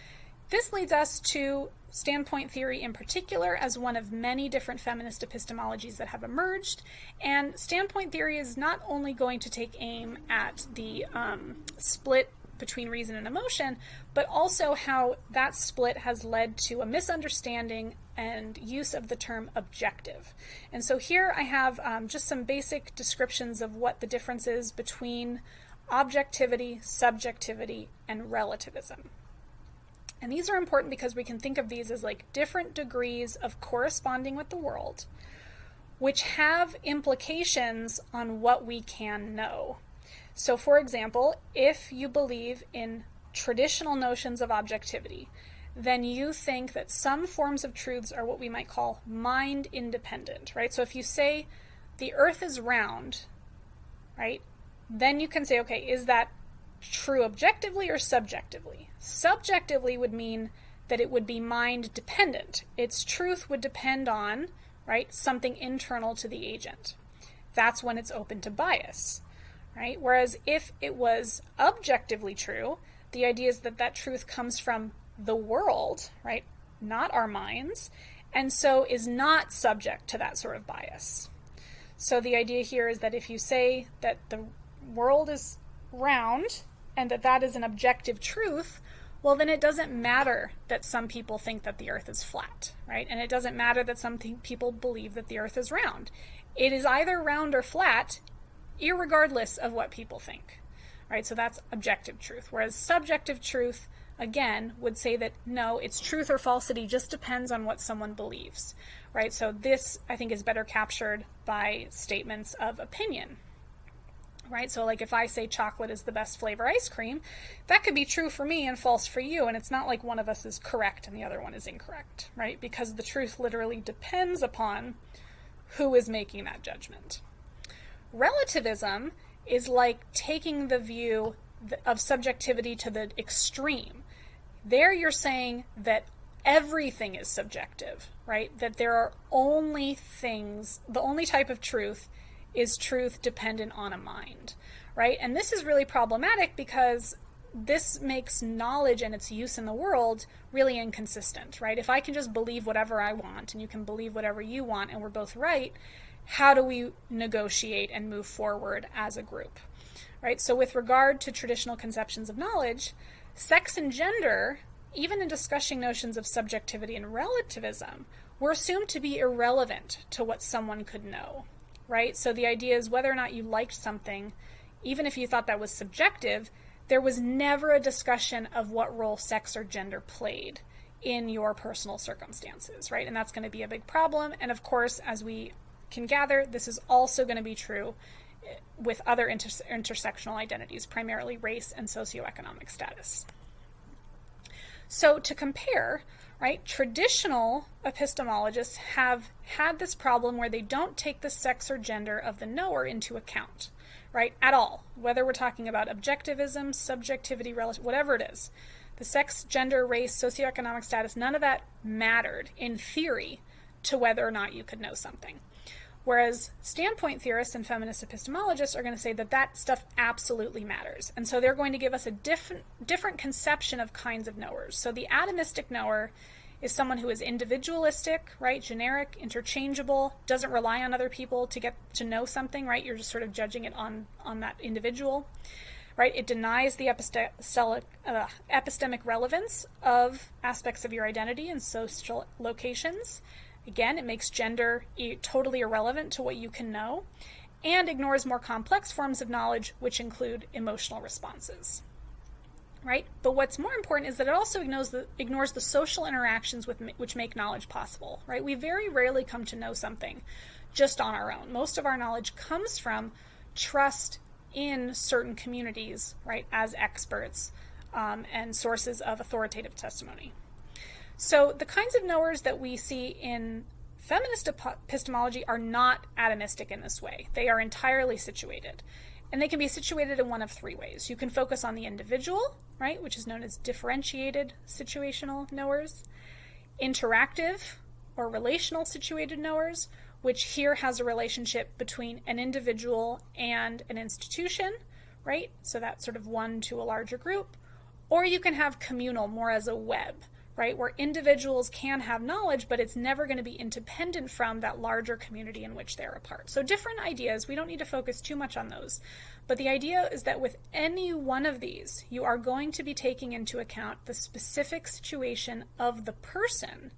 this leads us to standpoint theory in particular as one of many different feminist epistemologies that have emerged. And standpoint theory is not only going to take aim at the um, split between reason and emotion, but also how that split has led to a misunderstanding and use of the term objective. And so here I have um, just some basic descriptions of what the difference is between objectivity, subjectivity, and relativism. And these are important because we can think of these as like different degrees of corresponding with the world, which have implications on what we can know. So, for example, if you believe in traditional notions of objectivity, then you think that some forms of truths are what we might call mind independent, right? So if you say the earth is round, right, then you can say, okay, is that true objectively or subjectively? Subjectively would mean that it would be mind dependent. Its truth would depend on, right, something internal to the agent. That's when it's open to bias, right? Whereas if it was objectively true, the idea is that that truth comes from the world, right? Not our minds, and so is not subject to that sort of bias. So the idea here is that if you say that the world is round and that that is an objective truth, well, then it doesn't matter that some people think that the earth is flat, right? And it doesn't matter that some people believe that the earth is round. It is either round or flat, regardless of what people think, right? So that's objective truth. Whereas subjective truth again, would say that no, its truth or falsity just depends on what someone believes, right? So this, I think, is better captured by statements of opinion, right? So, like if I say chocolate is the best flavor ice cream, that could be true for me and false for you, and it's not like one of us is correct and the other one is incorrect, right? Because the truth literally depends upon who is making that judgment. Relativism is like taking the view of subjectivity to the extreme. There you're saying that everything is subjective, right? That there are only things, the only type of truth is truth dependent on a mind, right? And this is really problematic because this makes knowledge and its use in the world really inconsistent, right? If I can just believe whatever I want and you can believe whatever you want and we're both right, how do we negotiate and move forward as a group? right? So, with regard to traditional conceptions of knowledge, sex and gender, even in discussing notions of subjectivity and relativism, were assumed to be irrelevant to what someone could know, right? So, the idea is whether or not you liked something, even if you thought that was subjective, there was never a discussion of what role sex or gender played in your personal circumstances, right? And that's going to be a big problem. And of course, as we can gather, this is also going to be true eh, with other inter- intersectional identities, primarily race and socioeconomic status. So, to compare, right, traditional epistemologists have had this problem where they don't take the sex or gender of the knower into account, right, at all, whether we're talking about objectivism, subjectivity, whatever it is. The sex, gender, race, socioeconomic status, none of that mattered in theory to whether or not you could know something. Whereas standpoint theorists and feminist epistemologists are going to say that that stuff absolutely matters. And so they're going to give us a different, different conception of kinds of knowers. So the atomistic knower is someone who is individualistic, right? Generic, interchangeable, doesn't rely on other people to get to know something, right? You're just sort of judging it on, on that individual, right? It denies the epistemic, uh, epistemic relevance of aspects of your identity and social locations. Again, it makes gender totally irrelevant to what you can know and ignores more complex forms of knowledge, which include emotional responses. Right? But what's more important is that it also ignores the, ignores the social interactions with, which make knowledge possible. Right? We very rarely come to know something just on our own. Most of our knowledge comes from trust in certain communities, right, as experts um, and sources of authoritative testimony. So the kinds of knowers that we see in feminist epistemology are not atomistic in this way. They are entirely situated. And they can be situated in one of three ways. You can focus on the individual, right, which is known as differentiated situational knowers, interactive or relational situated knowers, which here has a relationship between an individual and an institution, right? So that's sort of one to a larger group. Or you can have communal, more as a web right? Where individuals can have knowledge, but it's never going to be independent from that larger community in which they're a part. So, different ideas, we don't need to focus too much on those. But the idea is that with any one of these, you are going to be taking into account the specific situation of the person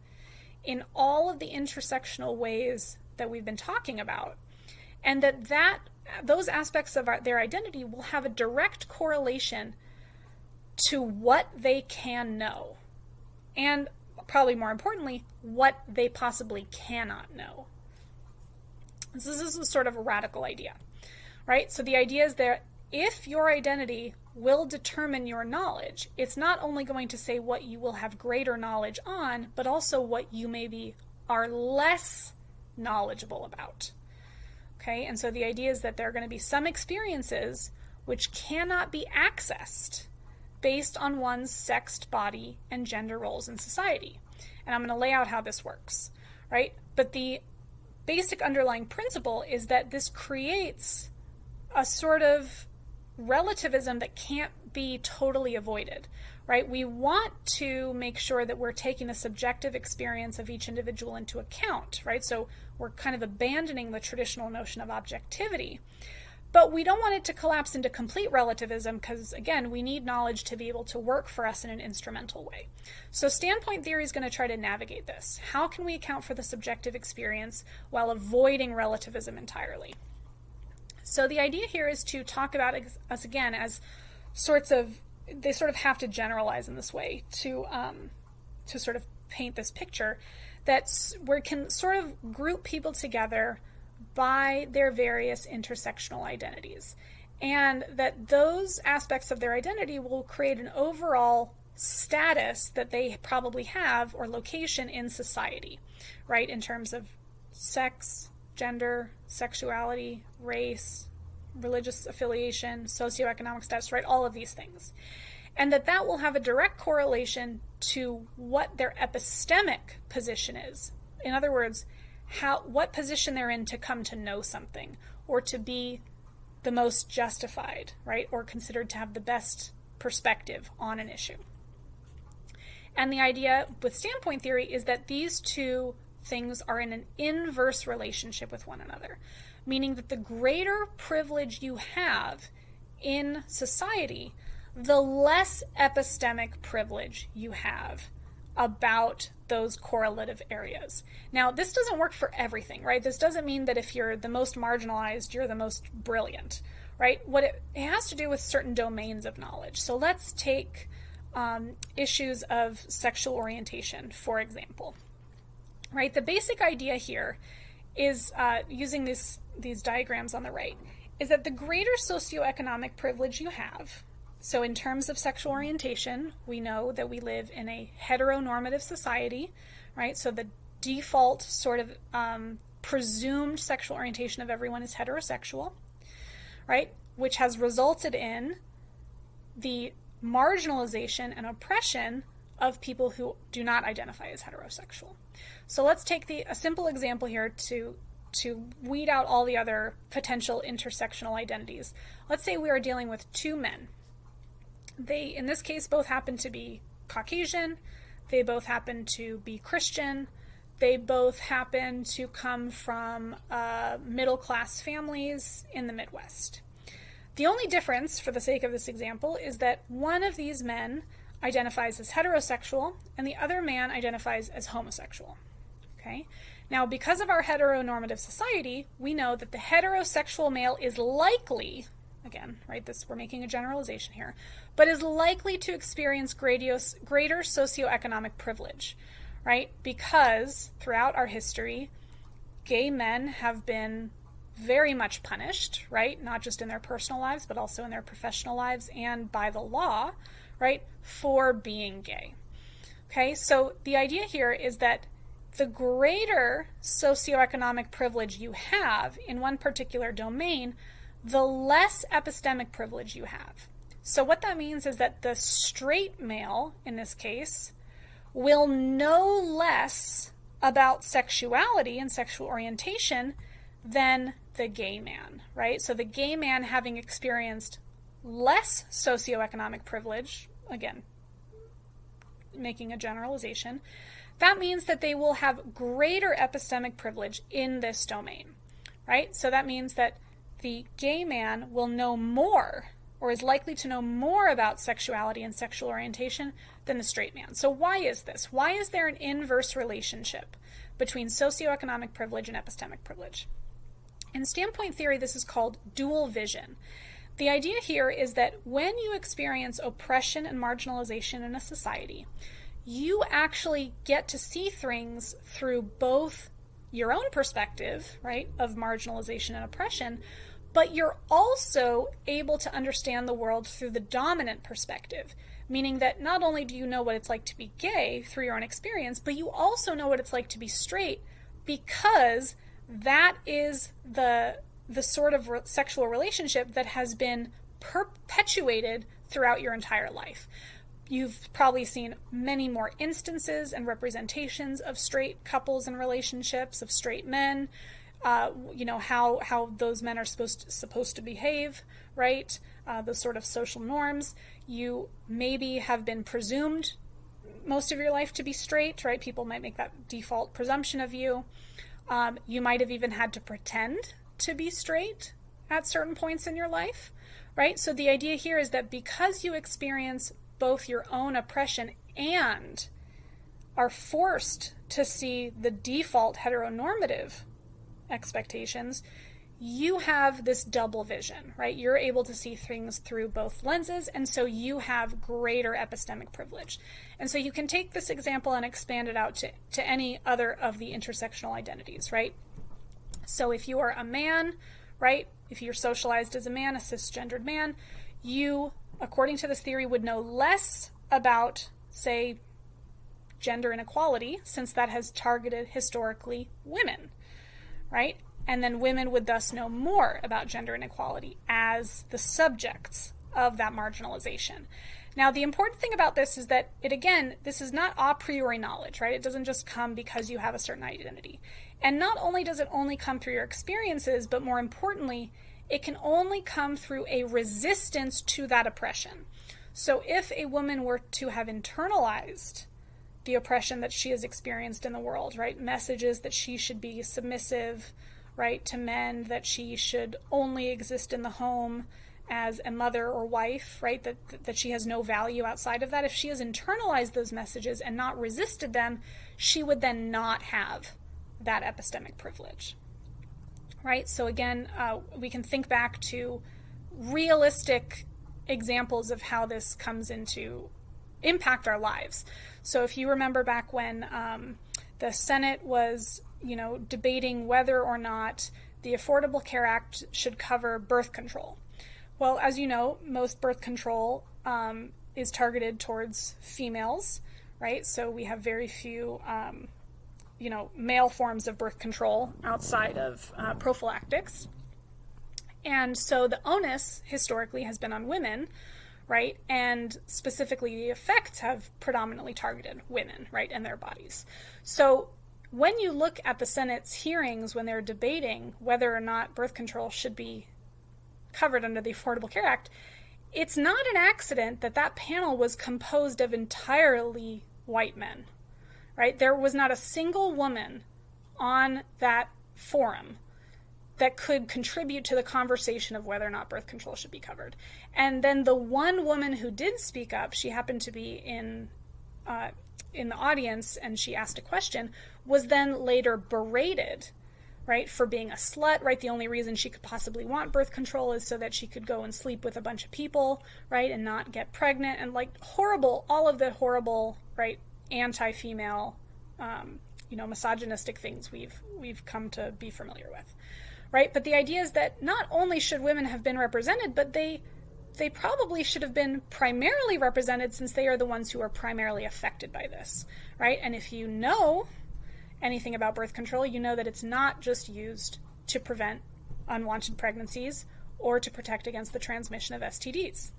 in all of the intersectional ways that we've been talking about. And that that those aspects of our, their identity will have a direct correlation to what they can know. And probably more importantly, what they possibly cannot know. This is a sort of a radical idea, right? So the idea is that if your identity will determine your knowledge, it's not only going to say what you will have greater knowledge on, but also what you maybe are less knowledgeable about. Okay, and so the idea is that there are going to be some experiences which cannot be accessed based on one's sexed body and gender roles in society. And I'm going to lay out how this works, right? But the basic underlying principle is that this creates a sort of relativism that can't be totally avoided, right? We want to make sure that we're taking the subjective experience of each individual into account, right? So we're kind of abandoning the traditional notion of objectivity. But we don't want it to collapse into complete relativism because, again, we need knowledge to be able to work for us in an instrumental way. So, standpoint theory is going to try to navigate this. How can we account for the subjective experience while avoiding relativism entirely? So, the idea here is to talk about us again as sorts of, they sort of have to generalize in this way to, um, to sort of paint this picture that we can sort of group people together by their various intersectional identities. And that those aspects of their identity will create an overall status that they probably have or location in society, right? In terms of sex, gender, sexuality, race, religious affiliation, socioeconomic status, right? All of these things. And that that will have a direct correlation to what their epistemic position is. In other words, how what position they're in to come to know something or to be the most justified, right? Or considered to have the best perspective on an issue. And the idea with standpoint theory is that these two things are in an inverse relationship with one another, meaning that the greater privilege you have in society, the less epistemic privilege you have about those correlative areas. Now, this doesn't work for everything, right? This doesn't mean that if you're the most marginalized, you're the most brilliant, right? What it, it has to do with certain domains of knowledge. So let's take um, issues of sexual orientation, for example, right? The basic idea here is uh, using these, these diagrams on the right is that the greater socioeconomic privilege you have, so, in terms of sexual orientation, we know that we live in a heteronormative society, right? So, the default sort of um, presumed sexual orientation of everyone is heterosexual, right? Which has resulted in the marginalization and oppression of people who do not identify as heterosexual. So let's take the a simple example here to to weed out all the other potential intersectional identities. Let's say we are dealing with two men they, in this case, both happen to be Caucasian. They both happen to be Christian. They both happen to come from uh, middle class families in the Midwest. The only difference, for the sake of this example, is that one of these men identifies as heterosexual and the other man identifies as homosexual. Okay? Now, because of our heteronormative society, we know that the heterosexual male is likely again, right? This we're making a generalization here, but is likely to experience greater socioeconomic privilege, right? Because throughout our history, gay men have been very much punished, right? Not just in their personal lives, but also in their professional lives and by the law, right? For being gay. Okay, so the idea here is that the greater socioeconomic privilege you have in one particular domain, the less epistemic privilege you have. So, what that means is that the straight male, in this case, will know less about sexuality and sexual orientation than the gay man, right? So, the gay man having experienced less socioeconomic privilege, again, making a generalization, that means that they will have greater epistemic privilege in this domain, right? So, that means that the gay man will know more or is likely to know more about sexuality and sexual orientation than the straight man. So, why is this? Why is there an inverse relationship between socioeconomic privilege and epistemic privilege? In standpoint theory, this is called dual vision. The idea here is that when you experience oppression and marginalization in a society, you actually get to see things through both your own perspective, right, of marginalization and oppression, but you're also able to understand the world through the dominant perspective, meaning that not only do you know what it's like to be gay through your own experience, but you also know what it's like to be straight because that is the the sort of re- sexual relationship that has been perpetuated throughout your entire life. You've probably seen many more instances and representations of straight couples and relationships, of straight men, uh, you know, how, how those men are supposed to, supposed to behave, right? Uh, those sort of social norms. You maybe have been presumed most of your life to be straight, right? People might make that default presumption of you. Um, you might have even had to pretend to be straight at certain points in your life, right? So the idea here is that because you experience both your own oppression and are forced to see the default heteronormative expectations, you have this double vision, right? You're able to see things through both lenses, and so you have greater epistemic privilege. And so you can take this example and expand it out to, to any other of the intersectional identities, right? So if you are a man, right, if you're socialized as a man, a cisgendered man, you, according to this theory, would know less about, say, gender inequality, since that has targeted historically women, right? And then women would thus know more about gender inequality as the subjects of that marginalization. Now, the important thing about this is that it, again, this is not a priori knowledge, right? It doesn't just come because you have a certain identity. And not only does it only come through your experiences, but more importantly, it can only come through a resistance to that oppression. So if a woman were to have internalized the oppression that she has experienced in the world, right? Messages that she should be submissive, right, to men, that she should only exist in the home as a mother or wife, right? That that she has no value outside of that. If she has internalized those messages and not resisted them, she would then not have that epistemic privilege. Right? So, again, uh, we can think back to realistic examples of how this comes into impact our lives. So, if you remember back when um, the Senate was, you know, debating whether or not the Affordable Care Act should cover birth control. Well, as you know, most birth control um, is targeted towards females, right? So we have very few um, you know, male forms of birth control outside of uh, prophylactics. And so the onus historically has been on women, right? And specifically, the effects have predominantly targeted women, right, and their bodies. So when you look at the Senate's hearings when they're debating whether or not birth control should be covered under the Affordable Care Act, it's not an accident that that panel was composed of entirely white men, right? There was not a single woman on that forum that could contribute to the conversation of whether or not birth control should be covered. And then the one woman who did speak up, she happened to be in uh, in the audience and she asked a question, was then later berated, right, for being a slut, right? The only reason she could possibly want birth control is so that she could go and sleep with a bunch of people, right, and not get pregnant and like horrible, all of the horrible, right, anti-female, um, you know, misogynistic things we've we've come to be familiar with, right? But the idea is that not only should women have been represented, but they they probably should have been primarily represented since they are the ones who are primarily affected by this, right? And if you know anything about birth control, you know that it's not just used to prevent unwanted pregnancies or to protect against the transmission of STDs,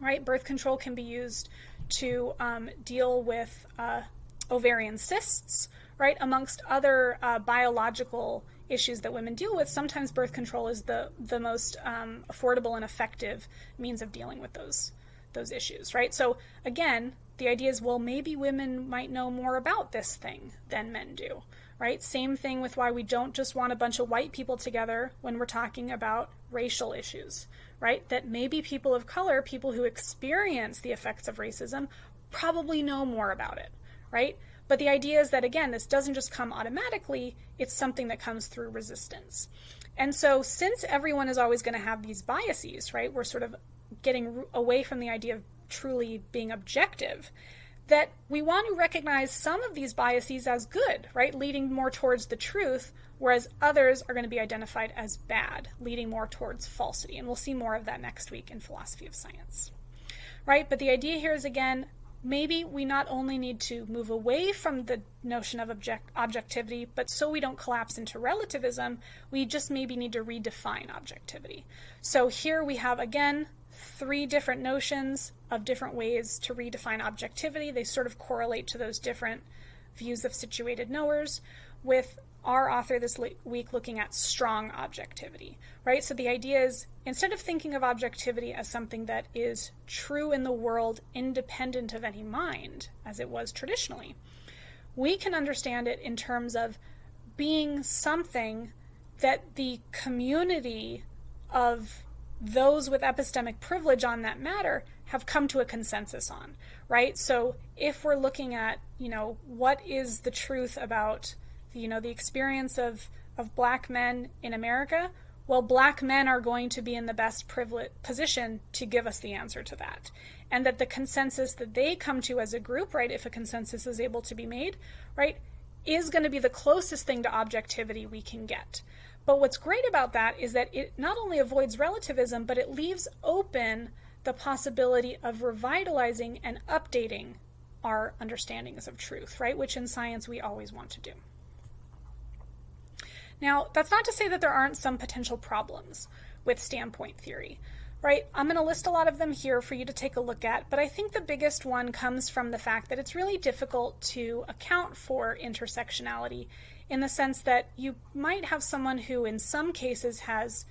right? Birth control can be used to um, deal with uh, ovarian cysts, right? Amongst other uh, biological issues that women deal with, sometimes birth control is the the most um, affordable and effective means of dealing with those those issues, right? So again, the idea is, well, maybe women might know more about this thing than men do, right? Same thing with why we don't just want a bunch of white people together when we're talking about racial issues, right? That maybe people of color, people who experience the effects of racism, probably know more about it, right? But the idea is that, again, this doesn't just come automatically, it's something that comes through resistance. And so, since everyone is always going to have these biases, right, we're sort of getting away from the idea of truly being objective, that we want to recognize some of these biases as good, right, leading more towards the truth, whereas others are going to be identified as bad, leading more towards falsity. And we'll see more of that next week in philosophy of science. Right? But the idea here is again, maybe we not only need to move away from the notion of object- objectivity, but so we don't collapse into relativism, we just maybe need to redefine objectivity. So here we have again three different notions of different ways to redefine objectivity. They sort of correlate to those different views of situated knowers, with our author this week looking at strong objectivity, right? So the idea is instead of thinking of objectivity as something that is true in the world independent of any mind, as it was traditionally, we can understand it in terms of being something that the community of those with epistemic privilege on that matter have come to a consensus on, right? So if we're looking at, you know, what is the truth about, you know, the experience of, of black men in America, well, black men are going to be in the best privilege, position to give us the answer to that. And that the consensus that they come to as a group, right, if a consensus is able to be made, right, is going to be the closest thing to objectivity we can get. But what's great about that is that it not only avoids relativism, but it leaves open the possibility of revitalizing and updating our understandings of truth, right? Which in science we always want to do. Now, that's not to say that there aren't some potential problems with standpoint theory, right? I'm going to list a lot of them here for you to take a look at, but I think the biggest one comes from the fact that it's really difficult to account for intersectionality in the sense that you might have someone who, in some cases, has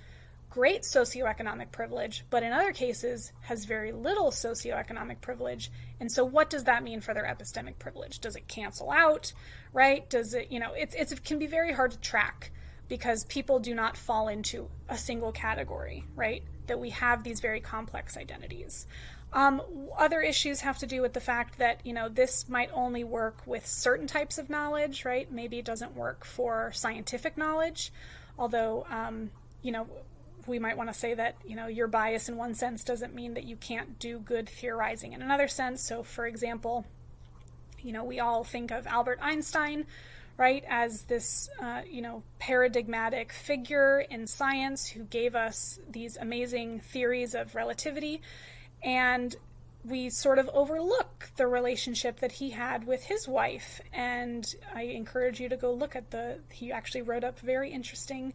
great socioeconomic privilege, but in other cases has very little socioeconomic privilege. And so, what does that mean for their epistemic privilege? Does it cancel out, right? Does it, you know, it's, it's, it can be very hard to track because people do not fall into a single category, right? That we have these very complex identities. Um, other issues have to do with the fact that you know this might only work with certain types of knowledge, right? Maybe it doesn't work for scientific knowledge, although um, you know we might want to say that you know your bias in one sense doesn't mean that you can't do good theorizing in another sense. So, for example, you know we all think of Albert Einstein, right, as this uh, you know paradigmatic figure in science who gave us these amazing theories of relativity and we sort of overlook the relationship that he had with his wife. And I encourage you to go look at the, he actually wrote up very interesting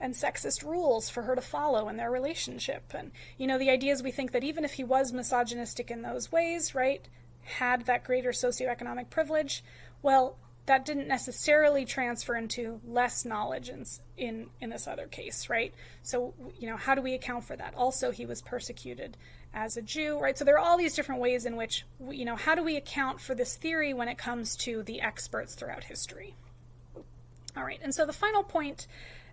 and sexist rules for her to follow in their relationship. And, you know, the idea is we think that even if he was misogynistic in those ways, right, had that greater socioeconomic privilege, well, that didn't necessarily transfer into less knowledge in, in, in this other case, right? So, you know, how do we account for that? Also, he was persecuted as a Jew, right? So there are all these different ways in which, we, you know, how do we account for this theory when it comes to the experts throughout history? All right, and so the final point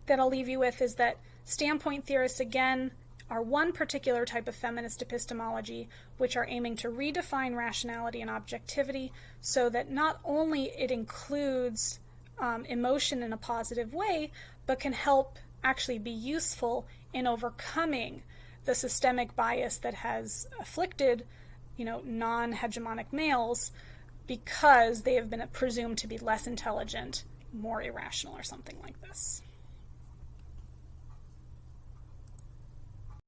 that I'll leave you with is that standpoint theorists, again, are one particular type of feminist epistemology which are aiming to redefine rationality and objectivity so that not only it includes um, emotion in a positive way, but can help actually be useful in overcoming the systemic bias that has afflicted, you know, non-hegemonic males because they have been presumed to be less intelligent, more irrational, or something like this.